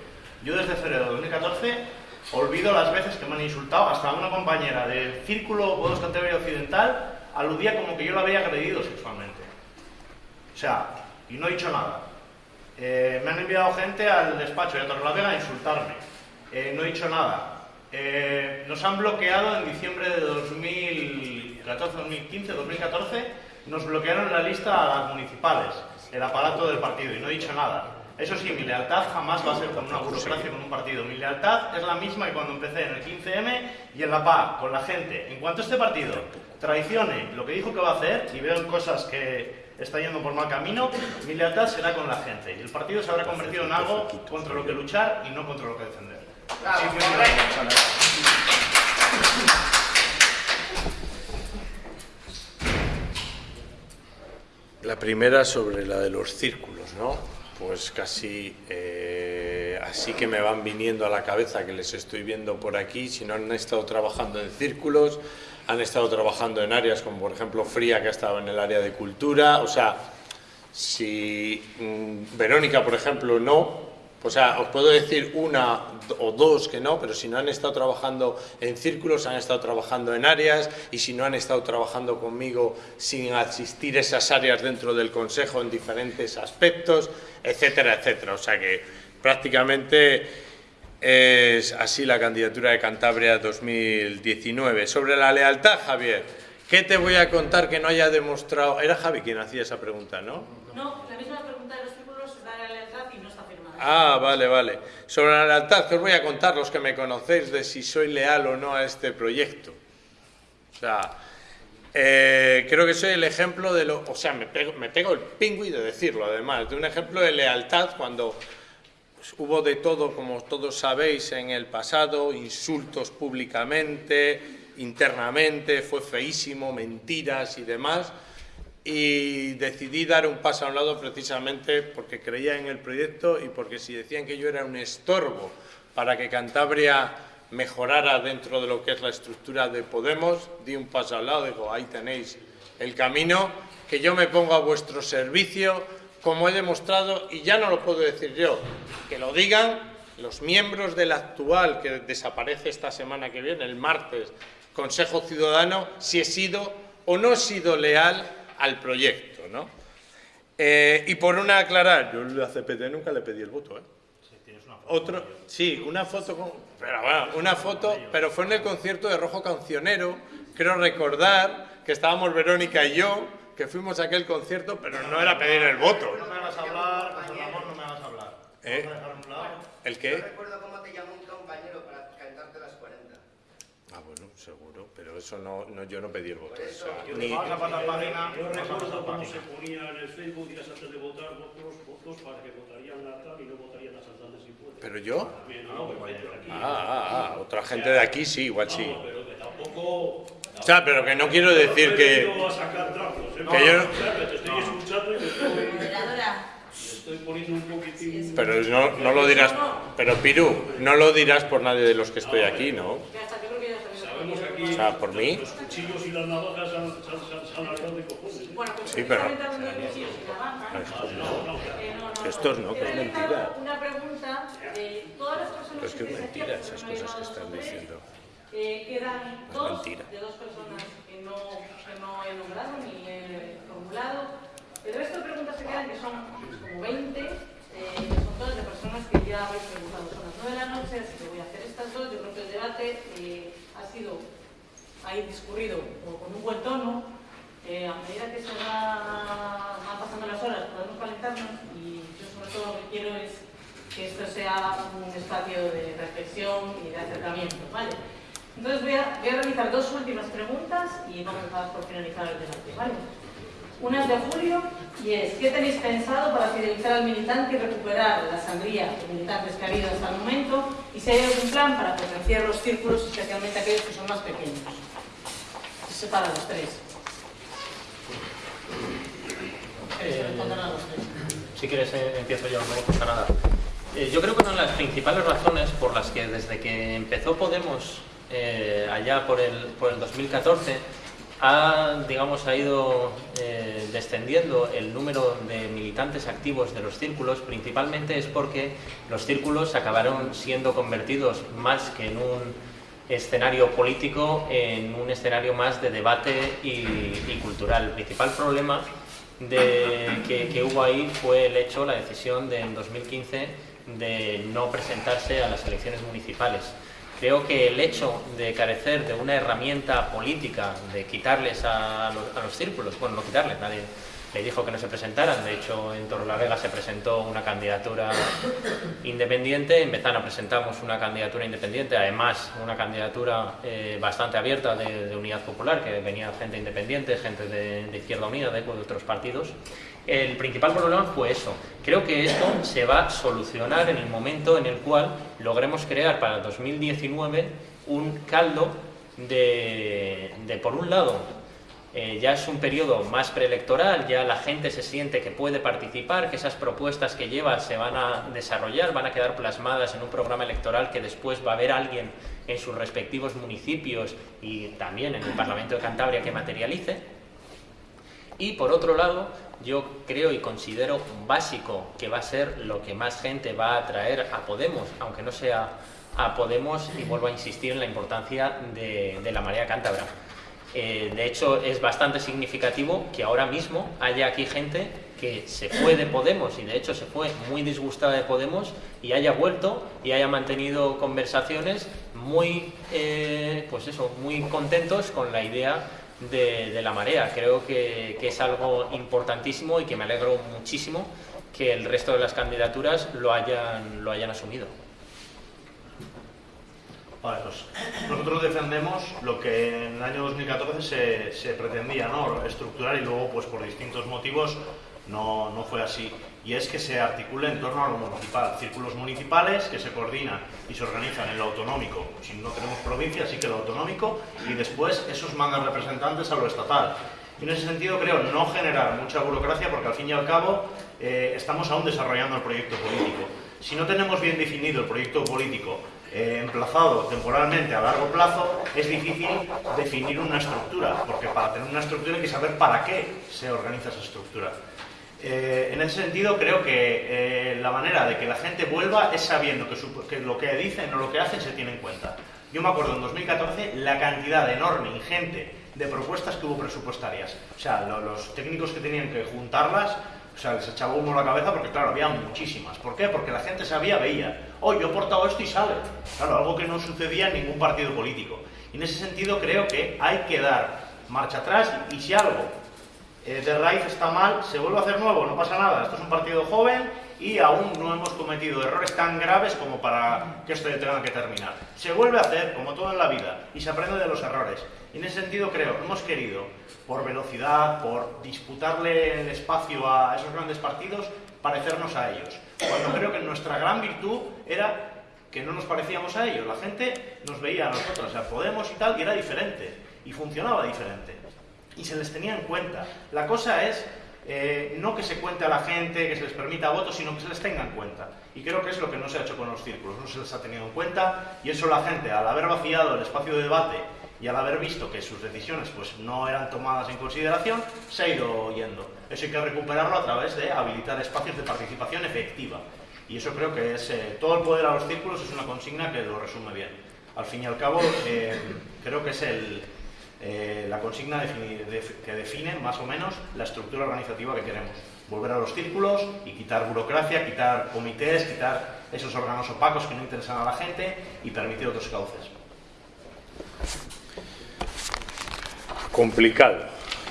Yo desde febrero de 2014 olvido las veces que me han insultado, hasta una compañera del Círculo Podemos Cantabria Occidental aludía como que yo la había agredido sexualmente. O sea, y no he dicho nada. Eh, me han enviado gente al despacho de Torrelavega a insultarme. Eh, no he dicho nada. Eh, nos han bloqueado en diciembre de 2014, 2015, 2014. Nos bloquearon la lista a las municipales, el aparato del partido, y no he dicho nada. Eso sí, mi lealtad jamás va a ser con una burocracia, con un partido. Mi lealtad es la misma que cuando empecé en el 15M y en la PA, con la gente. En cuanto este partido traicione lo que dijo que va a hacer y veo cosas que está yendo por mal camino, mi lealtad será con la gente. Y el partido se habrá convertido en algo contra lo que luchar y no contra lo que defender. Sí. La primera sobre la de los círculos, ¿no? Pues casi eh, así que me van viniendo a la cabeza que les estoy viendo por aquí, si no han estado trabajando en círculos, han estado trabajando en áreas como por ejemplo Fría, que ha estado en el área de cultura, o sea, si mm, Verónica, por ejemplo, no, o sea, os puedo decir una o dos que no, pero si no han estado trabajando en círculos, han estado trabajando en áreas, y si no han estado trabajando conmigo sin asistir esas áreas dentro del Consejo en diferentes aspectos, etcétera, etcétera. O sea que prácticamente es así la candidatura de Cantabria 2019. Sobre la lealtad, Javier, ¿qué te voy a contar que no haya demostrado? Era Javi quien hacía esa pregunta, ¿no? No, la misma pregunta de los círculos es la lealtad y no está firmada. Ah, vale, vale. Sobre la lealtad, que os voy a contar los que me conocéis de si soy leal o no a este proyecto. O sea, eh, creo que soy el ejemplo de lo... O sea, me pego, me pego el pingüi de decirlo, además, de un ejemplo de lealtad cuando hubo de todo, como todos sabéis, en el pasado, insultos públicamente, internamente, fue feísimo, mentiras y demás. Y decidí dar un paso a un lado precisamente porque creía en el proyecto y porque si decían que yo era un estorbo para que Cantabria mejorara dentro de lo que es la estructura de Podemos, di un paso al lado, digo, ahí tenéis el camino, que yo me pongo a vuestro servicio, como he demostrado, y ya no lo puedo decir yo, que lo digan los miembros del actual, que desaparece esta semana que viene, el martes, Consejo Ciudadano, si he sido o no he sido leal al proyecto, ¿no? Eh, y por una aclarar, yo a CPT nunca le pedí el voto, ¿eh? Otro, sí, una foto, con- pero bueno, una foto, pero fue en el concierto de Rojo Cancionero, creo recordar que estábamos Verónica y yo, que fuimos a aquel concierto, pero no era pedir el voto. No me hagas hablar, José Ramón, no me hablar. ¿Eh? Vamos a a un lado. ¿El qué? recuerdo cómo te llamó un compañero para cantarte las 40. Ah, bueno, seguro. pero eso no, no yo no pedí el voto. o sea, Yo ni- vamos a pasar página, Yo vamos a recuerdo pasar cómo se página. ponía en el Facebook días antes de votar votos, votos para que votarían la tal y no votarían a Santander si puede. ¿Pero yo? También, no, pero gente de aquí. Ah, ah, ah, otra gente de aquí sí, igual sí. Pero que tampoco... O sea, pero que no quiero decir que... ¿eh? que yo- O sea, que te estoy escuchando y te estoy, Moderadora. te estoy poniendo un poquitín... Pero no, no lo dirás... Pero Piru, no lo dirás por nadie de los que estoy aquí, ¿no? O sea, por mí... los cuchillos y las navajas se han, se han, se han, se han alargado de cojones. Bueno, Sí, pero- Estos no. que es mentira. Una pregunta de todas las personas Pero es que es mentira esas cosas que están diciendo. Eh, quedan dos mentira. de dos personas que no, que no he nombrado ni he formulado. El resto de preguntas que quedan, que son como 20, eh, son todas de personas que ya habéis preguntado. Son las 9 de la noche, así que voy a hacer estas dos. Yo creo que el debate eh, ha sido, ha discurrido con un buen tono. Eh, a medida que se va, van pasando las horas, podemos calentarnos y yo sobre todo lo que quiero es que esto sea un espacio de reflexión y de acercamiento, ¿vale? Entonces voy a, voy a realizar dos últimas preguntas y vamos a dar por finalizar el debate, ¿vale? Una es de Julio y es, ¿qué tenéis pensado para fidelizar al militante y recuperar la sangría de militantes que ha habido hasta el momento? Y si hay algún plan para potenciar los círculos, especialmente aquellos que son más pequeños. Se para los tres. Tres. Si quieres, eh, empiezo yo, no pasa nada. Eh, yo creo que una de las principales razones por las que desde que empezó Podemos eh, allá por el, por el 2014 ha, digamos, ha ido eh, descendiendo el número de militantes activos de los círculos, principalmente es porque los círculos acabaron siendo convertidos más que en un escenario político, en un escenario más de debate y, cultural. El principal problema que, que hubo ahí fue el hecho, la decisión de, en 2015 de no presentarse a las elecciones municipales. Creo que el hecho de carecer de una herramienta política, de quitarles a los, círculos, bueno, no quitarles, nadie le dijo que no se presentaran, de hecho en Torrelavega se presentó una candidatura independiente, en Bezana presentamos una candidatura independiente, además una candidatura eh, bastante abierta de, Unidad Popular, que venía gente independiente, gente de, Izquierda Unida, de otros partidos. El principal problema fue eso. Creo que esto se va a solucionar en el momento en el cual logremos crear para 2019 un caldo de, de por un lado, eh, ya es un periodo más preelectoral, ya la gente se siente que puede participar, que esas propuestas que lleva se van a desarrollar, van a quedar plasmadas en un programa electoral que después va a haber alguien en sus respectivos municipios y también en el Parlamento de Cantabria que materialice. Y por otro lado, yo creo y considero básico que va a ser lo que más gente va a atraer a Podemos, aunque no sea a Podemos, y vuelvo a insistir en la importancia de, de la marea cántabra. Eh, de hecho, es bastante significativo que ahora mismo haya aquí gente que se fue de Podemos y de hecho se fue muy disgustada de Podemos y haya vuelto y haya mantenido conversaciones muy, eh, pues eso, muy contentos con la idea de, la marea. Creo que, es algo importantísimo y que me alegro muchísimo que el resto de las candidaturas lo hayan, lo hayan asumido. Pues nosotros defendemos lo que en el año 2014 se, se pretendía ¿no? estructurar y luego pues por distintos motivos no, no, fue así. Y es que se articula en torno a lo municipal, círculos municipales que se coordinan y se organizan en lo autonómico. Si no tenemos provincia, sí que lo autonómico, y después esos mandan representantes a lo estatal. Y en ese sentido creo no generar mucha burocracia porque al fin y al cabo eh, estamos aún desarrollando el proyecto político. Si no tenemos bien definido el proyecto político eh, emplazado temporalmente a largo plazo, es difícil definir una estructura, porque para tener una estructura hay que saber para qué se organiza esa estructura. Eh, en ese sentido, creo que eh, la manera de que la gente vuelva es sabiendo que, su, que, lo que dicen o lo que hacen se tiene en cuenta. Yo me acuerdo en 2014 la cantidad enorme, ingente, de propuestas que hubo presupuestarias. O sea, lo, los técnicos que tenían que juntarlas, o sea, les echaba humo a la cabeza porque, claro, había muchísimas. ¿Por qué? Porque la gente sabía, veía, oh, yo he portado esto y sale. Claro, algo que no sucedía en ningún partido político. Y en ese sentido creo que hay que dar marcha atrás y si algo eh, de raíz está mal, se vuelve a hacer nuevo, no pasa nada. Esto es un partido joven y aún no hemos cometido errores tan graves como para que esto tenga que terminar. Se vuelve a hacer, como todo en la vida, y se aprende de los errores. Y en ese sentido creo, hemos querido, por velocidad, por disputarle el espacio a esos grandes partidos, parecernos a ellos. Cuando creo que nuestra gran virtud era que no nos parecíamos a ellos. La gente nos veía a nosotros, o sea, Podemos y tal, y era diferente. Y funcionaba diferente. Y se les tenía en cuenta. La cosa es eh, no que se cuente a la gente, que se les permita votos, sino que se les tenga en cuenta. Y creo que es lo que no se ha hecho con los círculos, no se les ha tenido en cuenta y eso la gente, al haber vaciado el espacio de debate y al haber visto que sus decisiones pues, no eran tomadas en consideración, se ha ido yendo. Eso hay que recuperarlo a través de habilitar espacios de participación efectiva. Y eso creo que es, eh, todo el poder a los círculos es una consigna que lo resume bien. Al fin y al cabo, eh, creo que es el, eh, la consigna que define más o menos la estructura organizativa que queremos. Volver a los círculos y quitar burocracia, quitar comités, quitar esos órganos opacos que no interesan a la gente y permitir otros cauces. Complicado,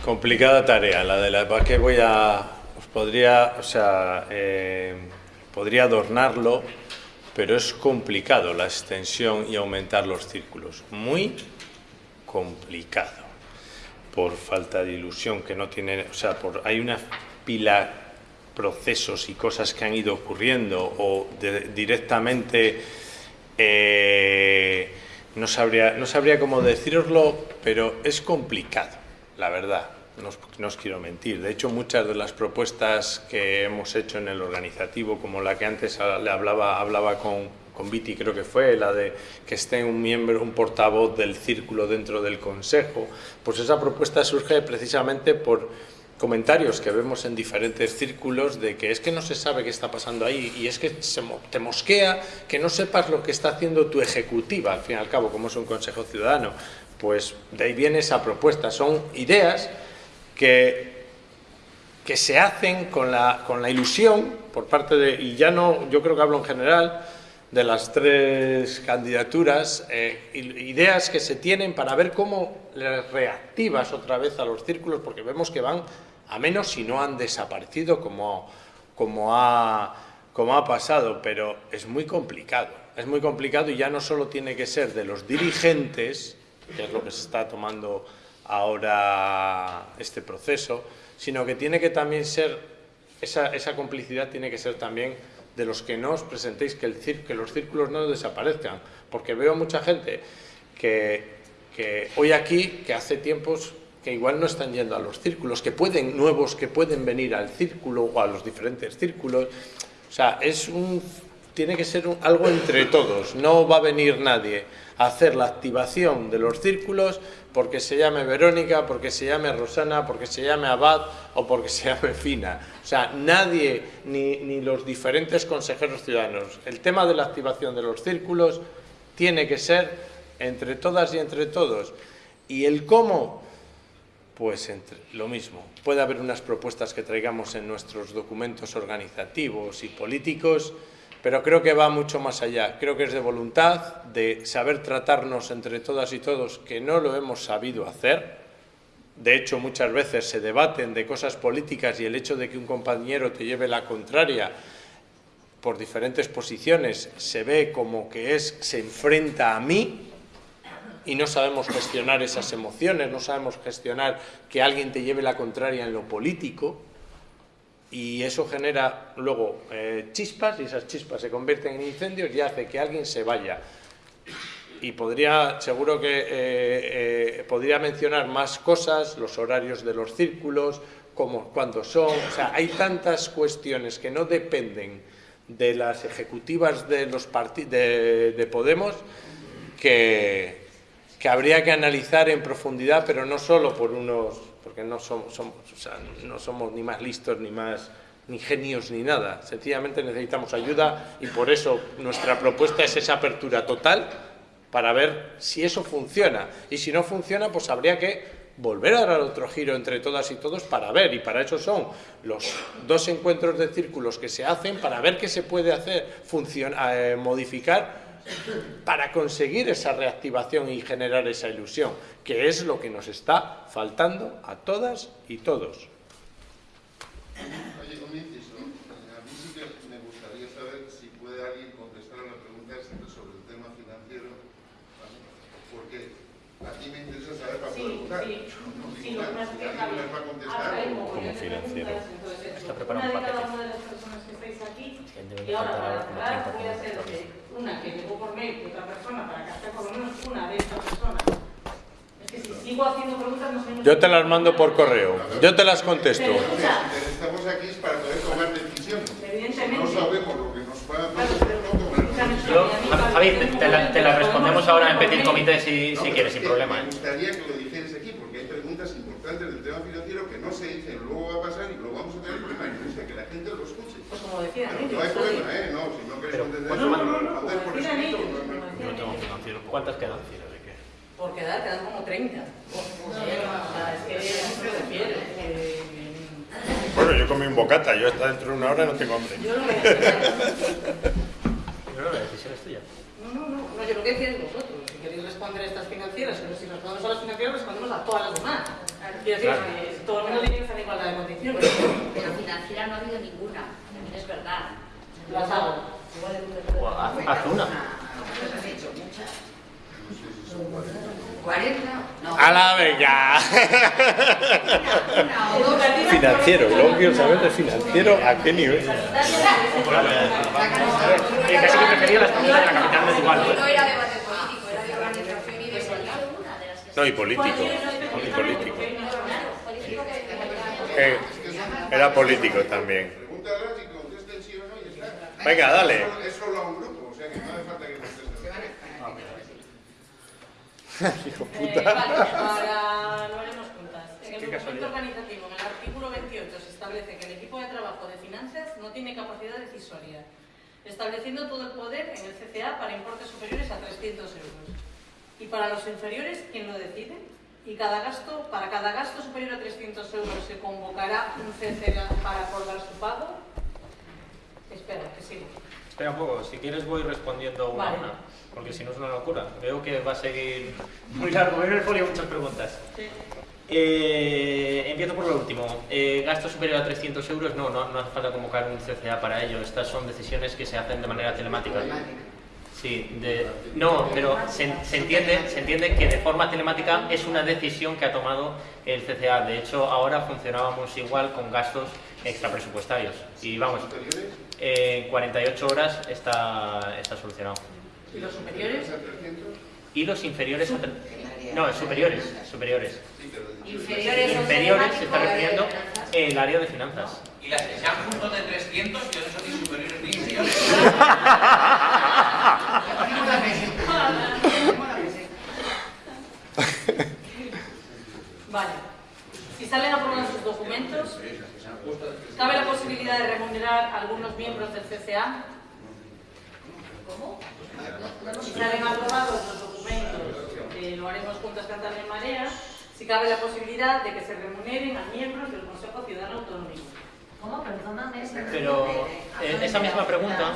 complicada tarea la de la que voy a podría, o sea, eh, podría adornarlo, pero es complicado la extensión y aumentar los círculos. Muy complicado por falta de ilusión que no tiene, o sea, por, hay una pila procesos y cosas que han ido ocurriendo o directamente eh, no sabría no sabría cómo deciroslo pero es complicado la verdad. No os, no os, quiero mentir. De hecho muchas de las propuestas que hemos hecho en el organizativo como la que antes le hablaba hablaba con con Viti creo que fue, la de que esté un miembro, un portavoz del círculo dentro del Consejo, pues esa propuesta surge precisamente por comentarios que vemos en diferentes círculos de que es que no se sabe qué está pasando ahí y es que te mosquea que no sepas lo que está haciendo tu ejecutiva, al fin y al cabo, como es un Consejo Ciudadano. Pues de ahí viene esa propuesta. Son ideas que que se hacen con la, con la ilusión por parte de, y ya no, yo creo que hablo en general, de las tres candidaturas, eh, ideas que se tienen para ver cómo les reactivas otra vez a los círculos, porque vemos que van a menos si no han desaparecido como, como, ha, como ha pasado, pero es muy complicado. Es muy complicado y ya no solo tiene que ser de los dirigentes, que es lo que se está tomando ahora este proceso, sino que tiene que también ser, esa, esa complicidad tiene que ser también de los que no os presentéis, que, el que los círculos no desaparezcan, porque veo mucha gente que, que hoy aquí, que hace tiempos que igual no están yendo a los círculos, que pueden, nuevos que pueden venir al círculo o a los diferentes círculos. O sea, es un, tiene que ser algo entre todos, no va a venir nadie a hacer la activación de los círculos porque se llame Verónica, porque se llame Rosana, porque se llame Abad o porque se llame Fina. O sea, nadie, ni, ni los diferentes consejeros ciudadanos. El tema de la activación de los círculos tiene que ser entre todas y entre todos. Y el cómo, pues entre, lo mismo. Puede haber unas propuestas que traigamos en nuestros documentos organizativos y políticos, pero creo que va mucho más allá. Creo que es de voluntad, de saber tratarnos entre todas y todos, que no lo hemos sabido hacer. De hecho, muchas veces se debaten de cosas políticas y el hecho de que un compañero te lleve la contraria por diferentes posiciones se ve como que es se enfrenta a mí y no sabemos gestionar esas emociones, no sabemos gestionar que alguien te lleve la contraria en lo político y eso genera luego eh, chispas y esas chispas se convierten en incendios y hace que alguien se vaya. Y podría, seguro que eh, eh, podría mencionar más cosas, los horarios de los círculos, cómo, cuándo son, o sea, hay tantas cuestiones que no dependen de las ejecutivas de, los de, de Podemos que, que habría que analizar en profundidad, pero no solo por unos porque no somos, no somos ni más listos, ni más ni genios, ni nada. Sencillamente necesitamos ayuda y por eso nuestra propuesta es esa apertura total para ver si eso funciona. Y si no funciona, pues habría que volver a dar otro giro entre todas y todos para ver, y para eso son los dos encuentros de círculos que se hacen, para ver qué se puede hacer, eh, modificar para conseguir esa reactivación y generar esa ilusión, que es lo que nos está faltando a todas y todos. Oye, ¿cómo dices. A mí sí que me gustaría saber si puede alguien contestar a la pregunta sobre el tema financiero, porque a ti me interesa saber para poder votar. Sí, sí. No, sí, sí, va a contestar. Como pues, financiero. Está preparado un. Una de cada una de las personas que estáis aquí, y ahora para cerrar voy a hacer una que llegó por mail de otra persona para que por lo menos una de estas personas. Es que si sigo haciendo preguntas no sé... Yo te las mando por correo. Yo te las contesto. Pero escucha, Estamos aquí es para poder tomar decisiones. evidentemente... No sabemos lo que nos va a Claro, pero- escúchame, Yo, a mí Javi, te, la, te la respondemos ahora en petit comité si, No, si pero quieres, es sin problema. Me ¿eh? gustaría que lo dijeras aquí, porque hay preguntas importantes del tema financiero que no se dicen, luego va a pasar y luego vamos a tener problemas. Y gusta que la gente lo escuche. Pues como decían ellos, no hay ¿sabes? problema, ¿eh? No, si no queréis entender ¿cuánto eso, Decían escrito. ellos, no- como no- decían ellos. financiero. ¿Cuántas quedan? Por quedar, quedan como 30. O sea, es que no se refiere. que- Bueno, yo comí un bocata, yo hasta dentro de una hora no tengo hambre. Yo. Pero la decisión es tuya. No, no, no, no, yo lo que decía es vosotros. Si queréis responder a estas financieras, pero si respondemos a las financieras, respondemos a todas las demás. Quiero decir, Claro. todo el mundo tiene que estar en igualdad de condiciones. Pero financiera no ha habido ninguna, es verdad. Las hago. Haz, una. 40, no. ¡A la venga! Financiero, luego quiero saber de financiero a qué nivel. Eh, casi que prefería las preguntas de la capital de Tuvalu. No era debate político, era de organización y de. No, y político. Y político. Eh, era político también. Pregúntalas y contesten sí o no y ya está. Venga, dale. Es solo a un grupo, o sea que no hace falta que contesten. Hijo Eh, puta. vale, ahora lo haremos juntas. En el documento organizativo, en el artículo 28, se establece que el equipo de trabajo de finanzas no tiene capacidad decisoria, estableciendo todo el poder en el CCA para importes superiores a 300 euros. Y para los inferiores, ¿quién lo decide? Y cada gasto, para cada gasto superior a 300 euros se convocará un CCA para acordar su pago. Espera, que sigo. Espera un poco, si quieres voy respondiendo una Vale. a una, porque si no es una locura. Veo que va a seguir muy largo, veo en el folio muchas preguntas. Sí. Eh, empiezo por lo último. Eh, ¿Gasto superior a 300 euros? No, no, no hace falta convocar un CCA para ello. Estas son decisiones que se hacen de manera telemática. Sí, de, no, pero se, se entiende, se entiende que de forma telemática es una decisión que ha tomado el CCA. De hecho, ahora funcionábamos igual con gastos extrapresupuestarios. Y vamos, en 48 horas está, está solucionado. ¿Y los superiores? Y los inferiores a No, superiores, superiores. Inferiores, Inferiores se está refiriendo el área de finanzas. Y las que sean juntos de 300, que no son ni superiores ni inferiores. Vale. Si salen aprobados sus documentos, ¿cabe la posibilidad de remunerar a algunos miembros del CCA? ¿Cómo? Si salen aprobados los documentos, eh, lo haremos juntas Cantabria en Marea, si cabe la posibilidad de que se remuneren a miembros del Consejo Ciudadano Autonómico. ¿Cómo? Perdóname. Pero eh, esa misma pregunta,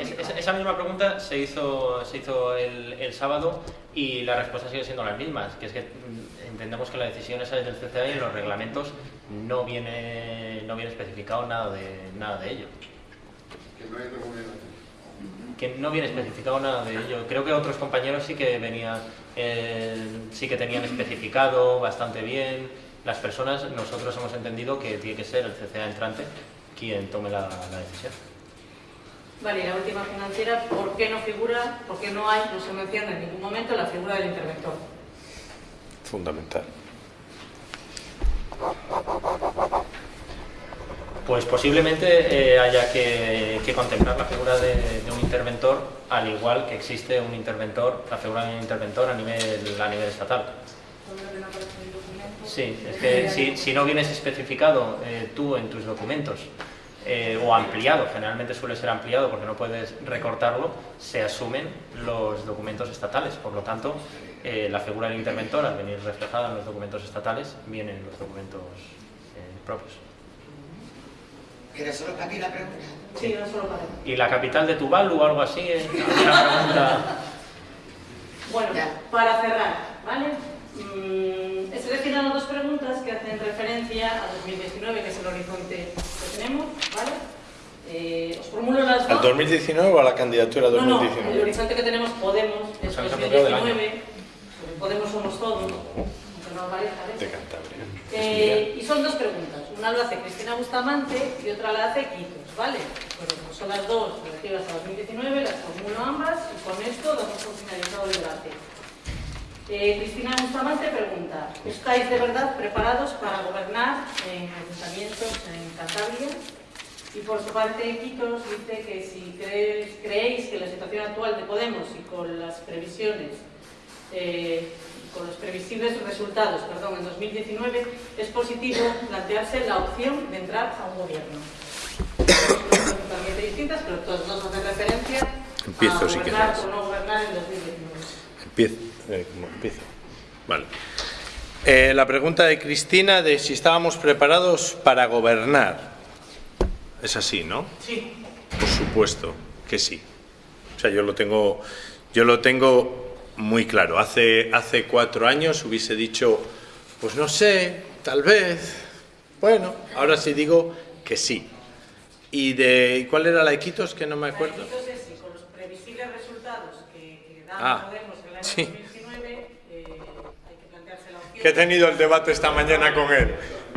es- es- esa misma pregunta se hizo, se hizo el, el sábado y la respuesta sigue siendo las mismas, que es que mm, entendemos que la decisión esa es del CCA y en los reglamentos no viene, no viene especificado nada de, nada de ello. Que no hay que no viene especificado nada de ello. Creo que otros compañeros sí que venían, eh, sí que tenían especificado bastante bien. Las personas, nosotros hemos entendido que tiene que ser el CCA entrante quien tome la, la decisión. Vale, y la última financiera, ¿por qué no figura, por qué no hay, no se menciona en ningún momento la figura del interventor? Fundamental. Pues posiblemente eh, haya que, que contemplar la figura de, de un interventor, al igual que existe un interventor, la figura de un interventor a nivel, a nivel estatal. Sí, es que si, si no vienes especificado eh, tú en tus documentos eh, o ampliado, generalmente suele ser ampliado porque no puedes recortarlo, se asumen los documentos estatales. Por lo tanto, eh, la figura del interventor, al venir reflejada en los documentos estatales, viene en los documentos eh, propios. ¿Era solo para aquí la pregunta? Sí, no solo para ¿Y la capital de Tuvalu o algo así? eh? Una pregunta. Bueno, para cerrar, ¿vale? Mm, he seleccionado dos preguntas que hacen referencia a 2019, que es el horizonte que tenemos, ¿vale? Eh, os formulo las ¿Al dos. 2019 o a la candidatura No, no, el 2019? horizonte que tenemos Podemos es Pues año. 2019, Podemos somos todos. De Cantabria. Eh, y son dos preguntas. Una lo hace Cristina Bustamante y otra la hace Quitos, ¿vale? Bueno, pues son las dos relativas a 2019, las formulo ambas y con esto damos por finalizado el debate. Eh, Cristina Bustamante pregunta, ¿estáis de verdad preparados para gobernar en ayuntamientos en Cantabria? Y por su parte, Quitos dice que si creéis, creéis que la situación actual de Podemos y con las previsiones, eh, con los previsibles resultados perdón, en 2019, es positivo plantearse la opción de entrar a un gobierno. Totalmente distintas, pero todas dos hacen referencia Empiezo, a si gobernar quieres. o no gobernar en 2019. Empiezo. Eh, ¿cómo empiezo? Vale. Eh, la pregunta de Cristina de si estábamos preparados para gobernar. Es así, ¿no? Sí. Por supuesto que sí. O sea, yo lo tengo, yo lo tengo muy claro. Hace, hace cuatro años hubiese dicho, pues no sé, tal vez. Bueno, ahora sí digo que sí. ¿Y de cuál era la de Quitos? Que no me acuerdo. Entonces, sí, con los previsibles resultados que, que da Ah, Podemos en el año sí. 2019, eh, hay que plantearse la opción. Que he tenido el debate esta mañana con él.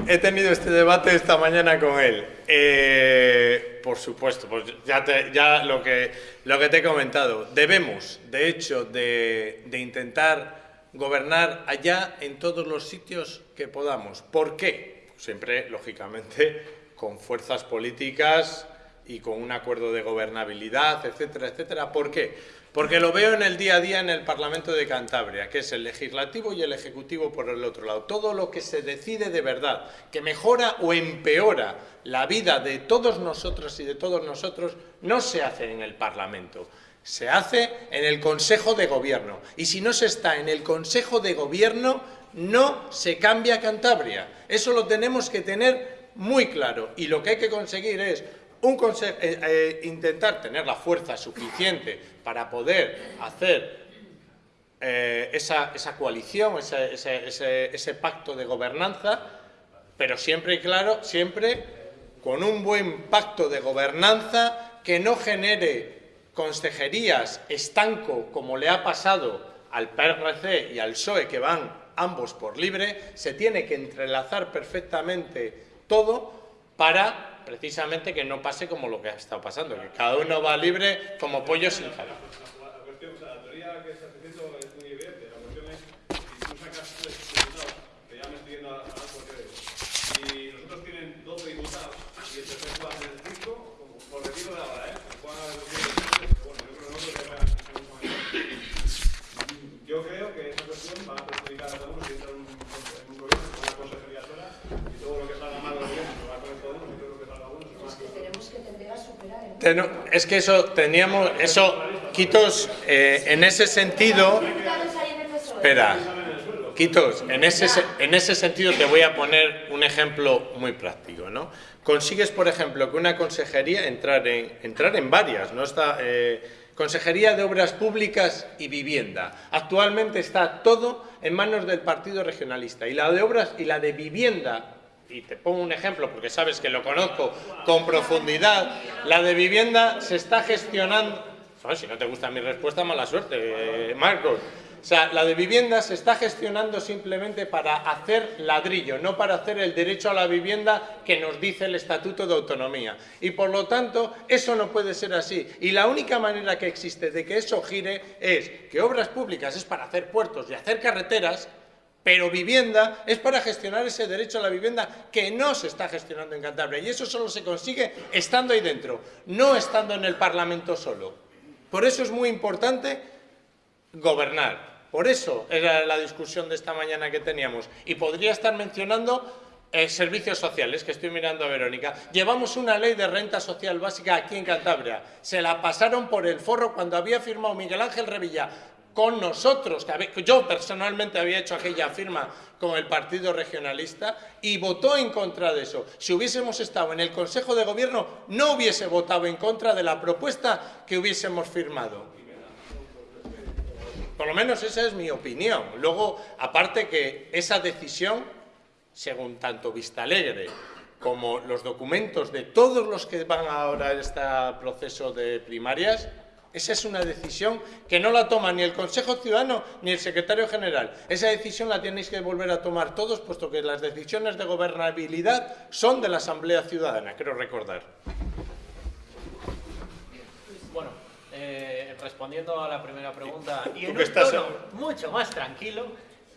He tenido este debate esta mañana con él. Eh, por supuesto, pues ya, te- ya lo, que, te he comentado. Debemos, de hecho, de, de intentar gobernar allá en todos los sitios que podamos. ¿Por qué? Siempre, lógicamente, con fuerzas políticas y con un acuerdo de gobernabilidad, etcétera, etcétera. ¿Por qué? Porque lo veo en el día a día en el Parlamento de Cantabria, que es el legislativo y el ejecutivo por el otro lado. Todo lo que se decide de verdad, que mejora o empeora la vida de todos nosotros y de todos nosotros, no se hace en el Parlamento. Se hace en el Consejo de Gobierno. Y si no se está en el Consejo de Gobierno, no se cambia Cantabria. Eso lo tenemos que tener muy claro. Y lo que hay que conseguir es un conse- eh, eh, intentar tener la fuerza suficiente para poder hacer eh, esa, esa coalición, ese- ese pacto de gobernanza, pero siempre y claro, siempre con un buen pacto de gobernanza que no genere consejerías estanco como le ha pasado al PRC y al PSOE que van ambos por libre, se tiene que entrelazar perfectamente todo para precisamente que no pase como lo que ha estado pasando, que cada uno va libre como pollo sin cabeza. La cuestión, o sea, la teoría que estás diciendo es muy evidente. La cuestión es, si tú sacas tres diputados, que ya me estoy yendo a, a las cuestiones, y nosotros tienen 12 diputados, y el tercer va a tener 5, por decirlo de ahora, ¿eh? Pueden haber 12, pero bueno, yo creo que nosotros ya van a ser mucho mayor. Yo creo que esa cuestión va a perjudicar a todos si entra en un, en un gobierno con una consejería sola, y todo lo que salga mal del gobierno se va con el Podemos, y todo lo que salga bueno se va con el Tenemos que tender Es que eso teníamos, eso, Quitos, eh, en ese sentido, espera, Quitos, en ese, se- en ese sentido te voy a poner un ejemplo muy práctico, ¿no? Consigues, por ejemplo, que una consejería, entrar en, entrar en varias, ¿no? Está, eh, Consejería de Obras Públicas y Vivienda. Actualmente está todo en manos del Partido Regionalista. Y la de Obras y la de Vivienda y te pongo un ejemplo porque sabes que lo conozco con profundidad, la de vivienda se está gestionando, si no te gusta mi respuesta, mala suerte, Marcos. O sea, la de vivienda se está gestionando simplemente para hacer ladrillo, no para hacer el derecho a la vivienda que nos dice el Estatuto de Autonomía. Y por lo tanto, eso no puede ser así. Y la única manera que existe de que eso gire es que obras públicas es para hacer puertos y hacer carreteras, pero vivienda es para gestionar ese derecho a la vivienda que no se está gestionando en Cantabria. Y eso solo se consigue estando ahí dentro, no estando en el Parlamento solo. Por eso es muy importante gobernar. Por eso era la discusión de esta mañana que teníamos. Y podría estar mencionando eh, servicios sociales, que estoy mirando a Verónica. Llevamos una ley de renta social básica aquí en Cantabria. Se la pasaron por el forro cuando había firmado Miguel Ángel Revilla con nosotros, que yo personalmente había hecho aquella firma con el Partido Regionalista y votó en contra de eso. Si hubiésemos estado en el Consejo de Gobierno, no hubiese votado en contra de la propuesta que hubiésemos firmado. Por lo menos esa es mi opinión. Luego, aparte que esa decisión, según tanto Vistalegre como los documentos de todos los que van ahora a este proceso de primarias, Esa es una decisión que no la toma ni el Consejo Ciudadano ni el Secretario General. Esa decisión la tenéis que volver a tomar todos, puesto que las decisiones de gobernabilidad son de la Asamblea Ciudadana, quiero recordar. Bueno, eh, respondiendo a la primera pregunta y en que un estás tono mucho más tranquilo,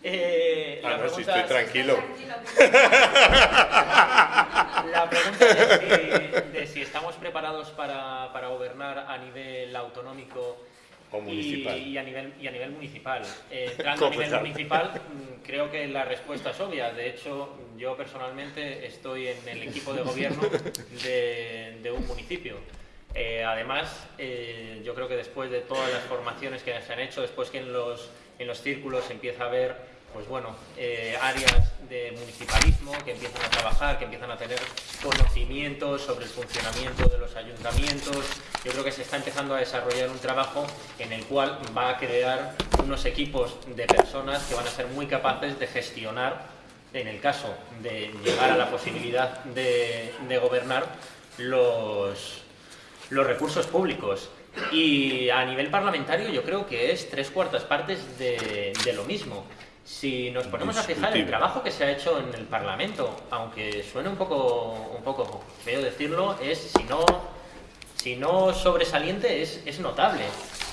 eh, Ah, la no, si pregunta estoy tranquilo. La pregunta de si, de si estamos preparados para, para gobernar a nivel autonómico O y- municipal. Y, a nivel, y a nivel municipal. Eh, entrando a nivel municipal, mm, creo que la respuesta es obvia. De hecho, yo personalmente estoy en el equipo de gobierno de, de un municipio. Eh, además, eh, yo creo que después de todas las formaciones que se han hecho, después que en los, en los círculos se empieza a ver pues bueno, eh, áreas de municipalismo que empiezan a trabajar, que empiezan a tener conocimientos sobre el funcionamiento de los ayuntamientos. Yo creo que se está empezando a desarrollar un trabajo en el cual va a crear unos equipos de personas que van a ser muy capaces de gestionar, en el caso de llegar a la posibilidad de, gobernar, los, los recursos públicos. Y a nivel parlamentario yo creo que es tres cuartas partes de lo mismo. Si nos ponemos a fijar el trabajo que se ha hecho en el Parlamento, aunque suene un poco, un poco feo decirlo, es si no, si no sobresaliente es, es notable.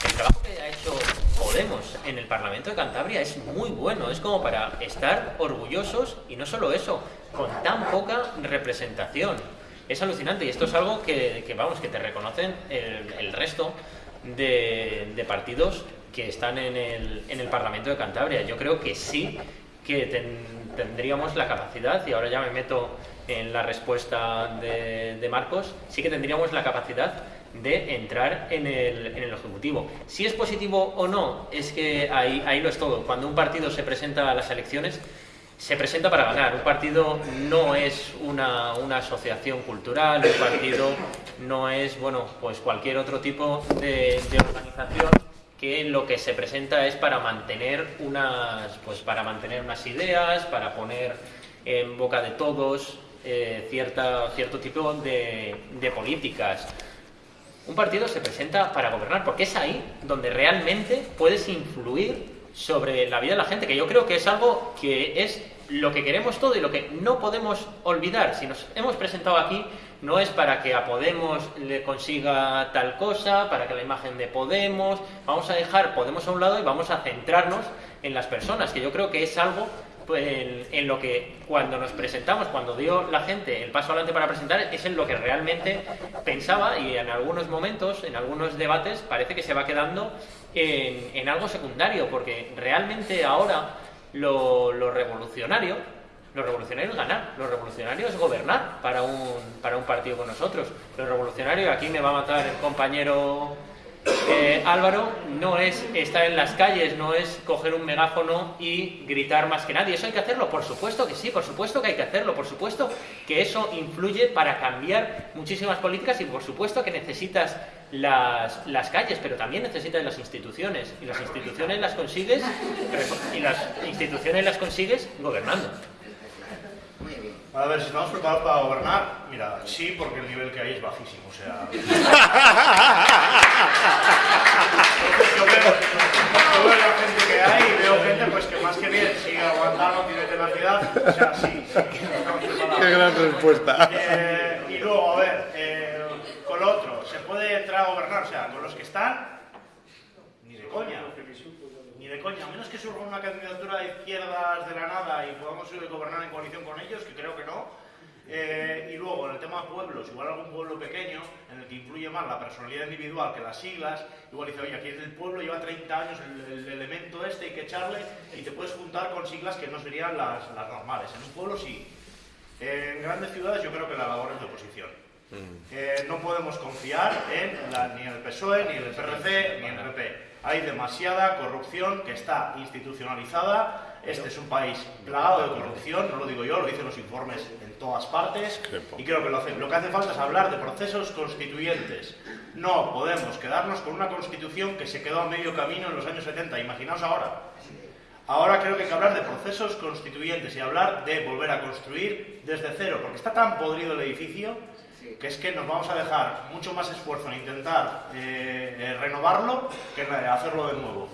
El trabajo que ha hecho Podemos en el Parlamento de Cantabria es muy bueno, es como para estar orgullosos y no solo eso, con tan poca representación. Es alucinante y esto es algo que, que, vamos, que te reconocen el, el resto de, de partidos que están en el, en el Parlamento de Cantabria. Yo creo que sí que ten- tendríamos la capacidad, y ahora ya me meto en la respuesta de, Marcos, sí que tendríamos la capacidad de entrar en el, en el Ejecutivo. Si es positivo o no, es que ahí, ahí lo es todo. Cuando un partido se presenta a las elecciones, se presenta para ganar. Un partido no es una, una asociación cultural, un partido no es, bueno, pues cualquier otro tipo de organización que lo que se presenta es para mantener unas, pues para mantener unas ideas, para poner en boca de todos eh, cierta, cierto tipo de, de políticas. Un partido se presenta para gobernar, porque es ahí donde realmente puedes influir sobre la vida de la gente, que yo creo que es algo que es lo que queremos todo y lo que no podemos olvidar. Si nos hemos presentado aquí, no es para que a Podemos le consiga tal cosa, para que la imagen de Podemos, vamos a dejar Podemos a un lado y vamos a centrarnos en las personas, que yo creo que es algo pues, en, lo que cuando nos presentamos, cuando dio la gente el paso adelante para presentar, es en lo que realmente pensaba y en algunos momentos, en algunos debates, parece que se va quedando en, algo secundario, porque realmente ahora lo revolucionario, lo revolucionario es ganar, lo revolucionario es gobernar para un, para un partido con nosotros. Lo revolucionario, aquí me va a matar el compañero eh, Álvaro, no es estar en las calles, no es coger un megáfono y gritar más que nadie. ¿Eso hay que hacerlo? Por supuesto que sí, por supuesto que hay que hacerlo, por supuesto que eso influye para cambiar muchísimas políticas y por supuesto que necesitas las, las calles, pero también necesitas las instituciones. Y las instituciones las consigues y las instituciones las consigues gobernando. A ver, si estamos preparados para gobernar, mira, sí, porque el nivel que hay es bajísimo, o sea... yo, veo, yo veo la gente que hay y veo gente pues que más que bien sigue aguantando, tiene tenacidad, o sea, sí, sí. Qué gran respuesta. Eh, y luego, a ver, eh, con lo otro, ¿se puede entrar a gobernar? O sea, con los que están, ni de coña. Ni de coña, a menos que surja una candidatura de izquierdas de la nada y podamos gobernar en coalición con ellos, que creo que no. Eh, y luego, en el tema pueblos, igual algún pueblo pequeño, en el que influye más la personalidad individual que las siglas, igual dice, oye, aquí es del pueblo, lleva 30 años el, el elemento este, hay que echarle, y te puedes juntar con siglas que no serían las, las normales. En un pueblo sí. Eh, en grandes ciudades yo creo que la labor es de oposición. Eh, no podemos confiar en la- ni en el PSOE, ni en el PRC, ni en el PP. Hay demasiada corrupción que está institucionalizada. Este es un país plagado de corrupción, no lo digo yo, lo dicen los informes en todas partes. Y creo que lo, hace- lo que hace falta es hablar de procesos constituyentes. No podemos quedarnos con una constitución que se quedó a medio camino en los años 70. Imaginaos ahora. Ahora creo que hay que hablar de procesos constituyentes y hablar de volver a construir desde cero, porque está tan podrido el edificio que es que nos vamos a dejar mucho más esfuerzo en intentar eh, eh, renovarlo que en hacerlo de nuevo.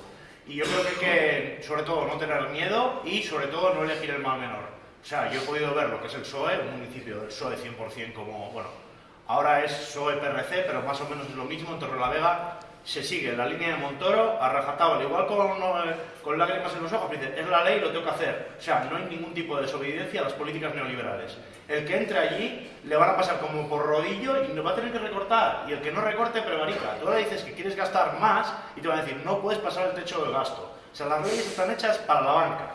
Y yo creo que hay que, sobre todo, no tener miedo y, sobre todo, no elegir el mal menor. O sea, yo he podido ver lo que es el PSOE, un municipio del PSOE 100% como, bueno, ahora es PSOE-PRC, pero más o menos es lo mismo, en Torrelavega se sigue la línea de Montoro a rajatabla, igual con, eh, con lágrimas en los ojos, dice, es la ley, lo tengo que hacer. O sea, no hay ningún tipo de desobediencia a las políticas neoliberales. El que entre allí le van a pasar como por rodillo y nos va a tener que recortar. Y el que no recorte prevarica. Tú ahora dices que quieres gastar más y te van a decir, no puedes pasar el techo del gasto. O sea, las leyes están hechas para la banca.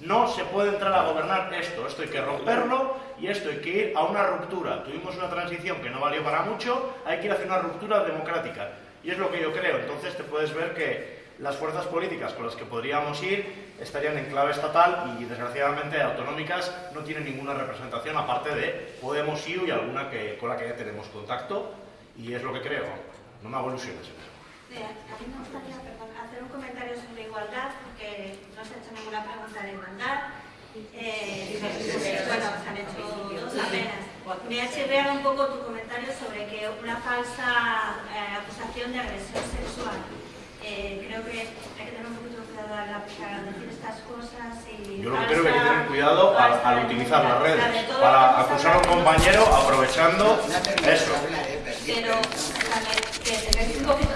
No se puede entrar a gobernar esto, esto hay que romperlo y esto hay que ir a una ruptura. Tuvimos una transición que no valió para mucho, hay que ir hacia una ruptura democrática. Y es lo que yo creo. Entonces te puedes ver que las fuerzas políticas con las que podríamos ir estarían en clave estatal y desgraciadamente autonómicas no tienen ninguna representación aparte de Podemos, IU y alguna que, con la que ya tenemos contacto y es lo que creo. No me hago ilusiones en eso. A mí me gustaría hacer un comentario sobre igualdad porque no se ha hecho ninguna pregunta de igualdad. Eh, bueno, se han hecho dos apenas. Me ha chirreado un poco tu comentario sobre que una falsa eh, acusación de agresión sexual. Eh, creo que hay que tener un poquito de cuidado al, decir estas cosas y... Yo lo que creo que hay que tener cuidado al, al utilizar las redes para acusar a un compañero aprovechando eso. Pero también que tengáis un poquito,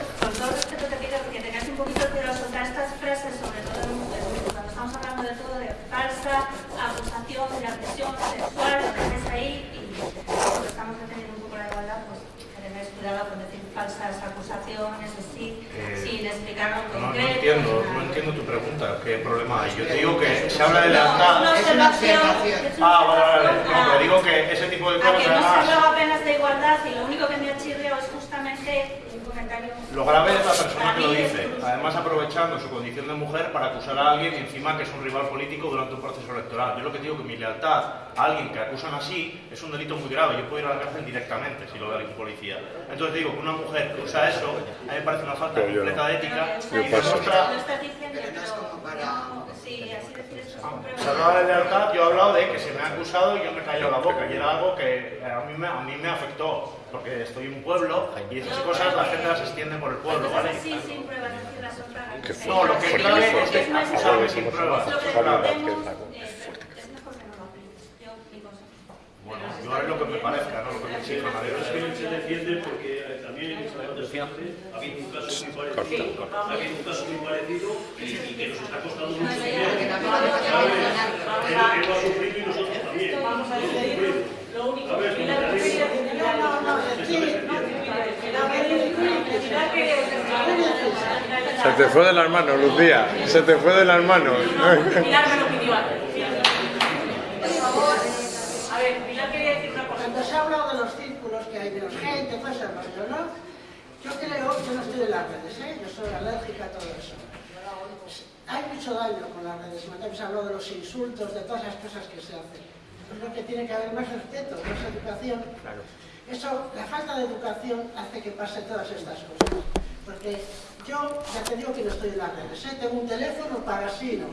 cuidado con decir falsas acusaciones así, Eh, sin explicar un No, entiendo, no entiendo tu pregunta. ¿Qué problema hay? Yo te digo que se habla de. No, es una observación. Ah, vale, vale. No, te digo que ese tipo de A cosas que no se hablaba apenas de igualdad y lo único que me ha chirriado es justamente. Lo grave es la persona que lo dice, además aprovechando su condición de mujer para acusar a alguien y encima que es un rival político durante un proceso electoral. Yo lo que digo que mi lealtad a alguien que acusan así es un delito muy grave. Yo puedo ir a la cárcel directamente si lo ve algún policía. Entonces digo que una mujer que usa eso, a mí me parece una falta Pero completa no. de ética Yo y paso. es Se hablaba de lealtad, yo he hablado de que se me ha acusado y yo me he callado la boca. Y era algo que a mí me, a mí me afectó, porque estoy en un pueblo y esas cosas la gente las extiende por el pueblo, ¿vale? Sí, sin pruebas, decir las otras. No, lo que clave es que acusarme sin pruebas. Es no. Bueno, yo haré lo que me parezca, no lo que me exija nadie. Es que se defiende porque también ha habido un caso muy parecido, ha habido un caso muy parecido y, que nos está costando mucho dinero. ¿Sabes? Que lo ha sufrido y nosotros también. Lo único, ¿Sabes? Pilar, Como ¿qué te querías digo, decir? No, no, no. Se te fue de las manos, Lucía. Se te fue de las manos. Pilar me lo pidió antes. Por favor. A ver, Pilar quería decir una cosa. Cuando se ha hablado de los círculos que hay de los gente, todo ese rollo, ¿no? Yo creo, yo no estoy en las redes, ¿eh? Yo soy alérgica a todo eso. Hay mucho daño con las redes. También se ha hablado de los insultos, de todas esas cosas que se hacen. Creo que tiene que haber más respeto, más educación. Eso, la falta de educación hace que pase todas estas cosas. Porque yo ya te digo que no estoy en las redes, ¿eh? tengo un teléfono para sí, ¿no?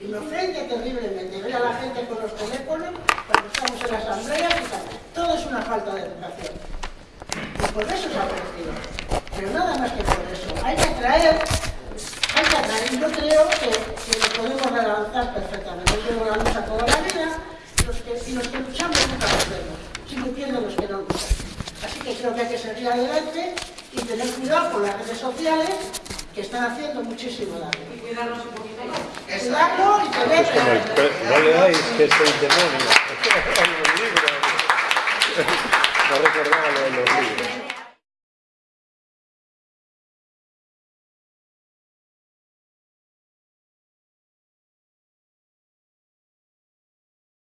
Y me ofende terriblemente. Veo a la gente con los teléfonos cuando estamos en la asamblea y tal. Todo es una falta de educación. Y por eso se ha crecido. Pero nada más que por eso. Hay que atraer, hay que atraer. Yo creo que, que lo podemos relanzar perfectamente. Yo tengo la lucha toda la vida y los que luchamos nunca perdemos, sino pierden los que no luchan. Así que creo que hay que seguir adelante y tener cuidado con las redes sociales que están haciendo muchísimo daño. Y cuidarnos un poquito más. Y tener... No, le dais que es el demonio. No recordaba lo de los libros.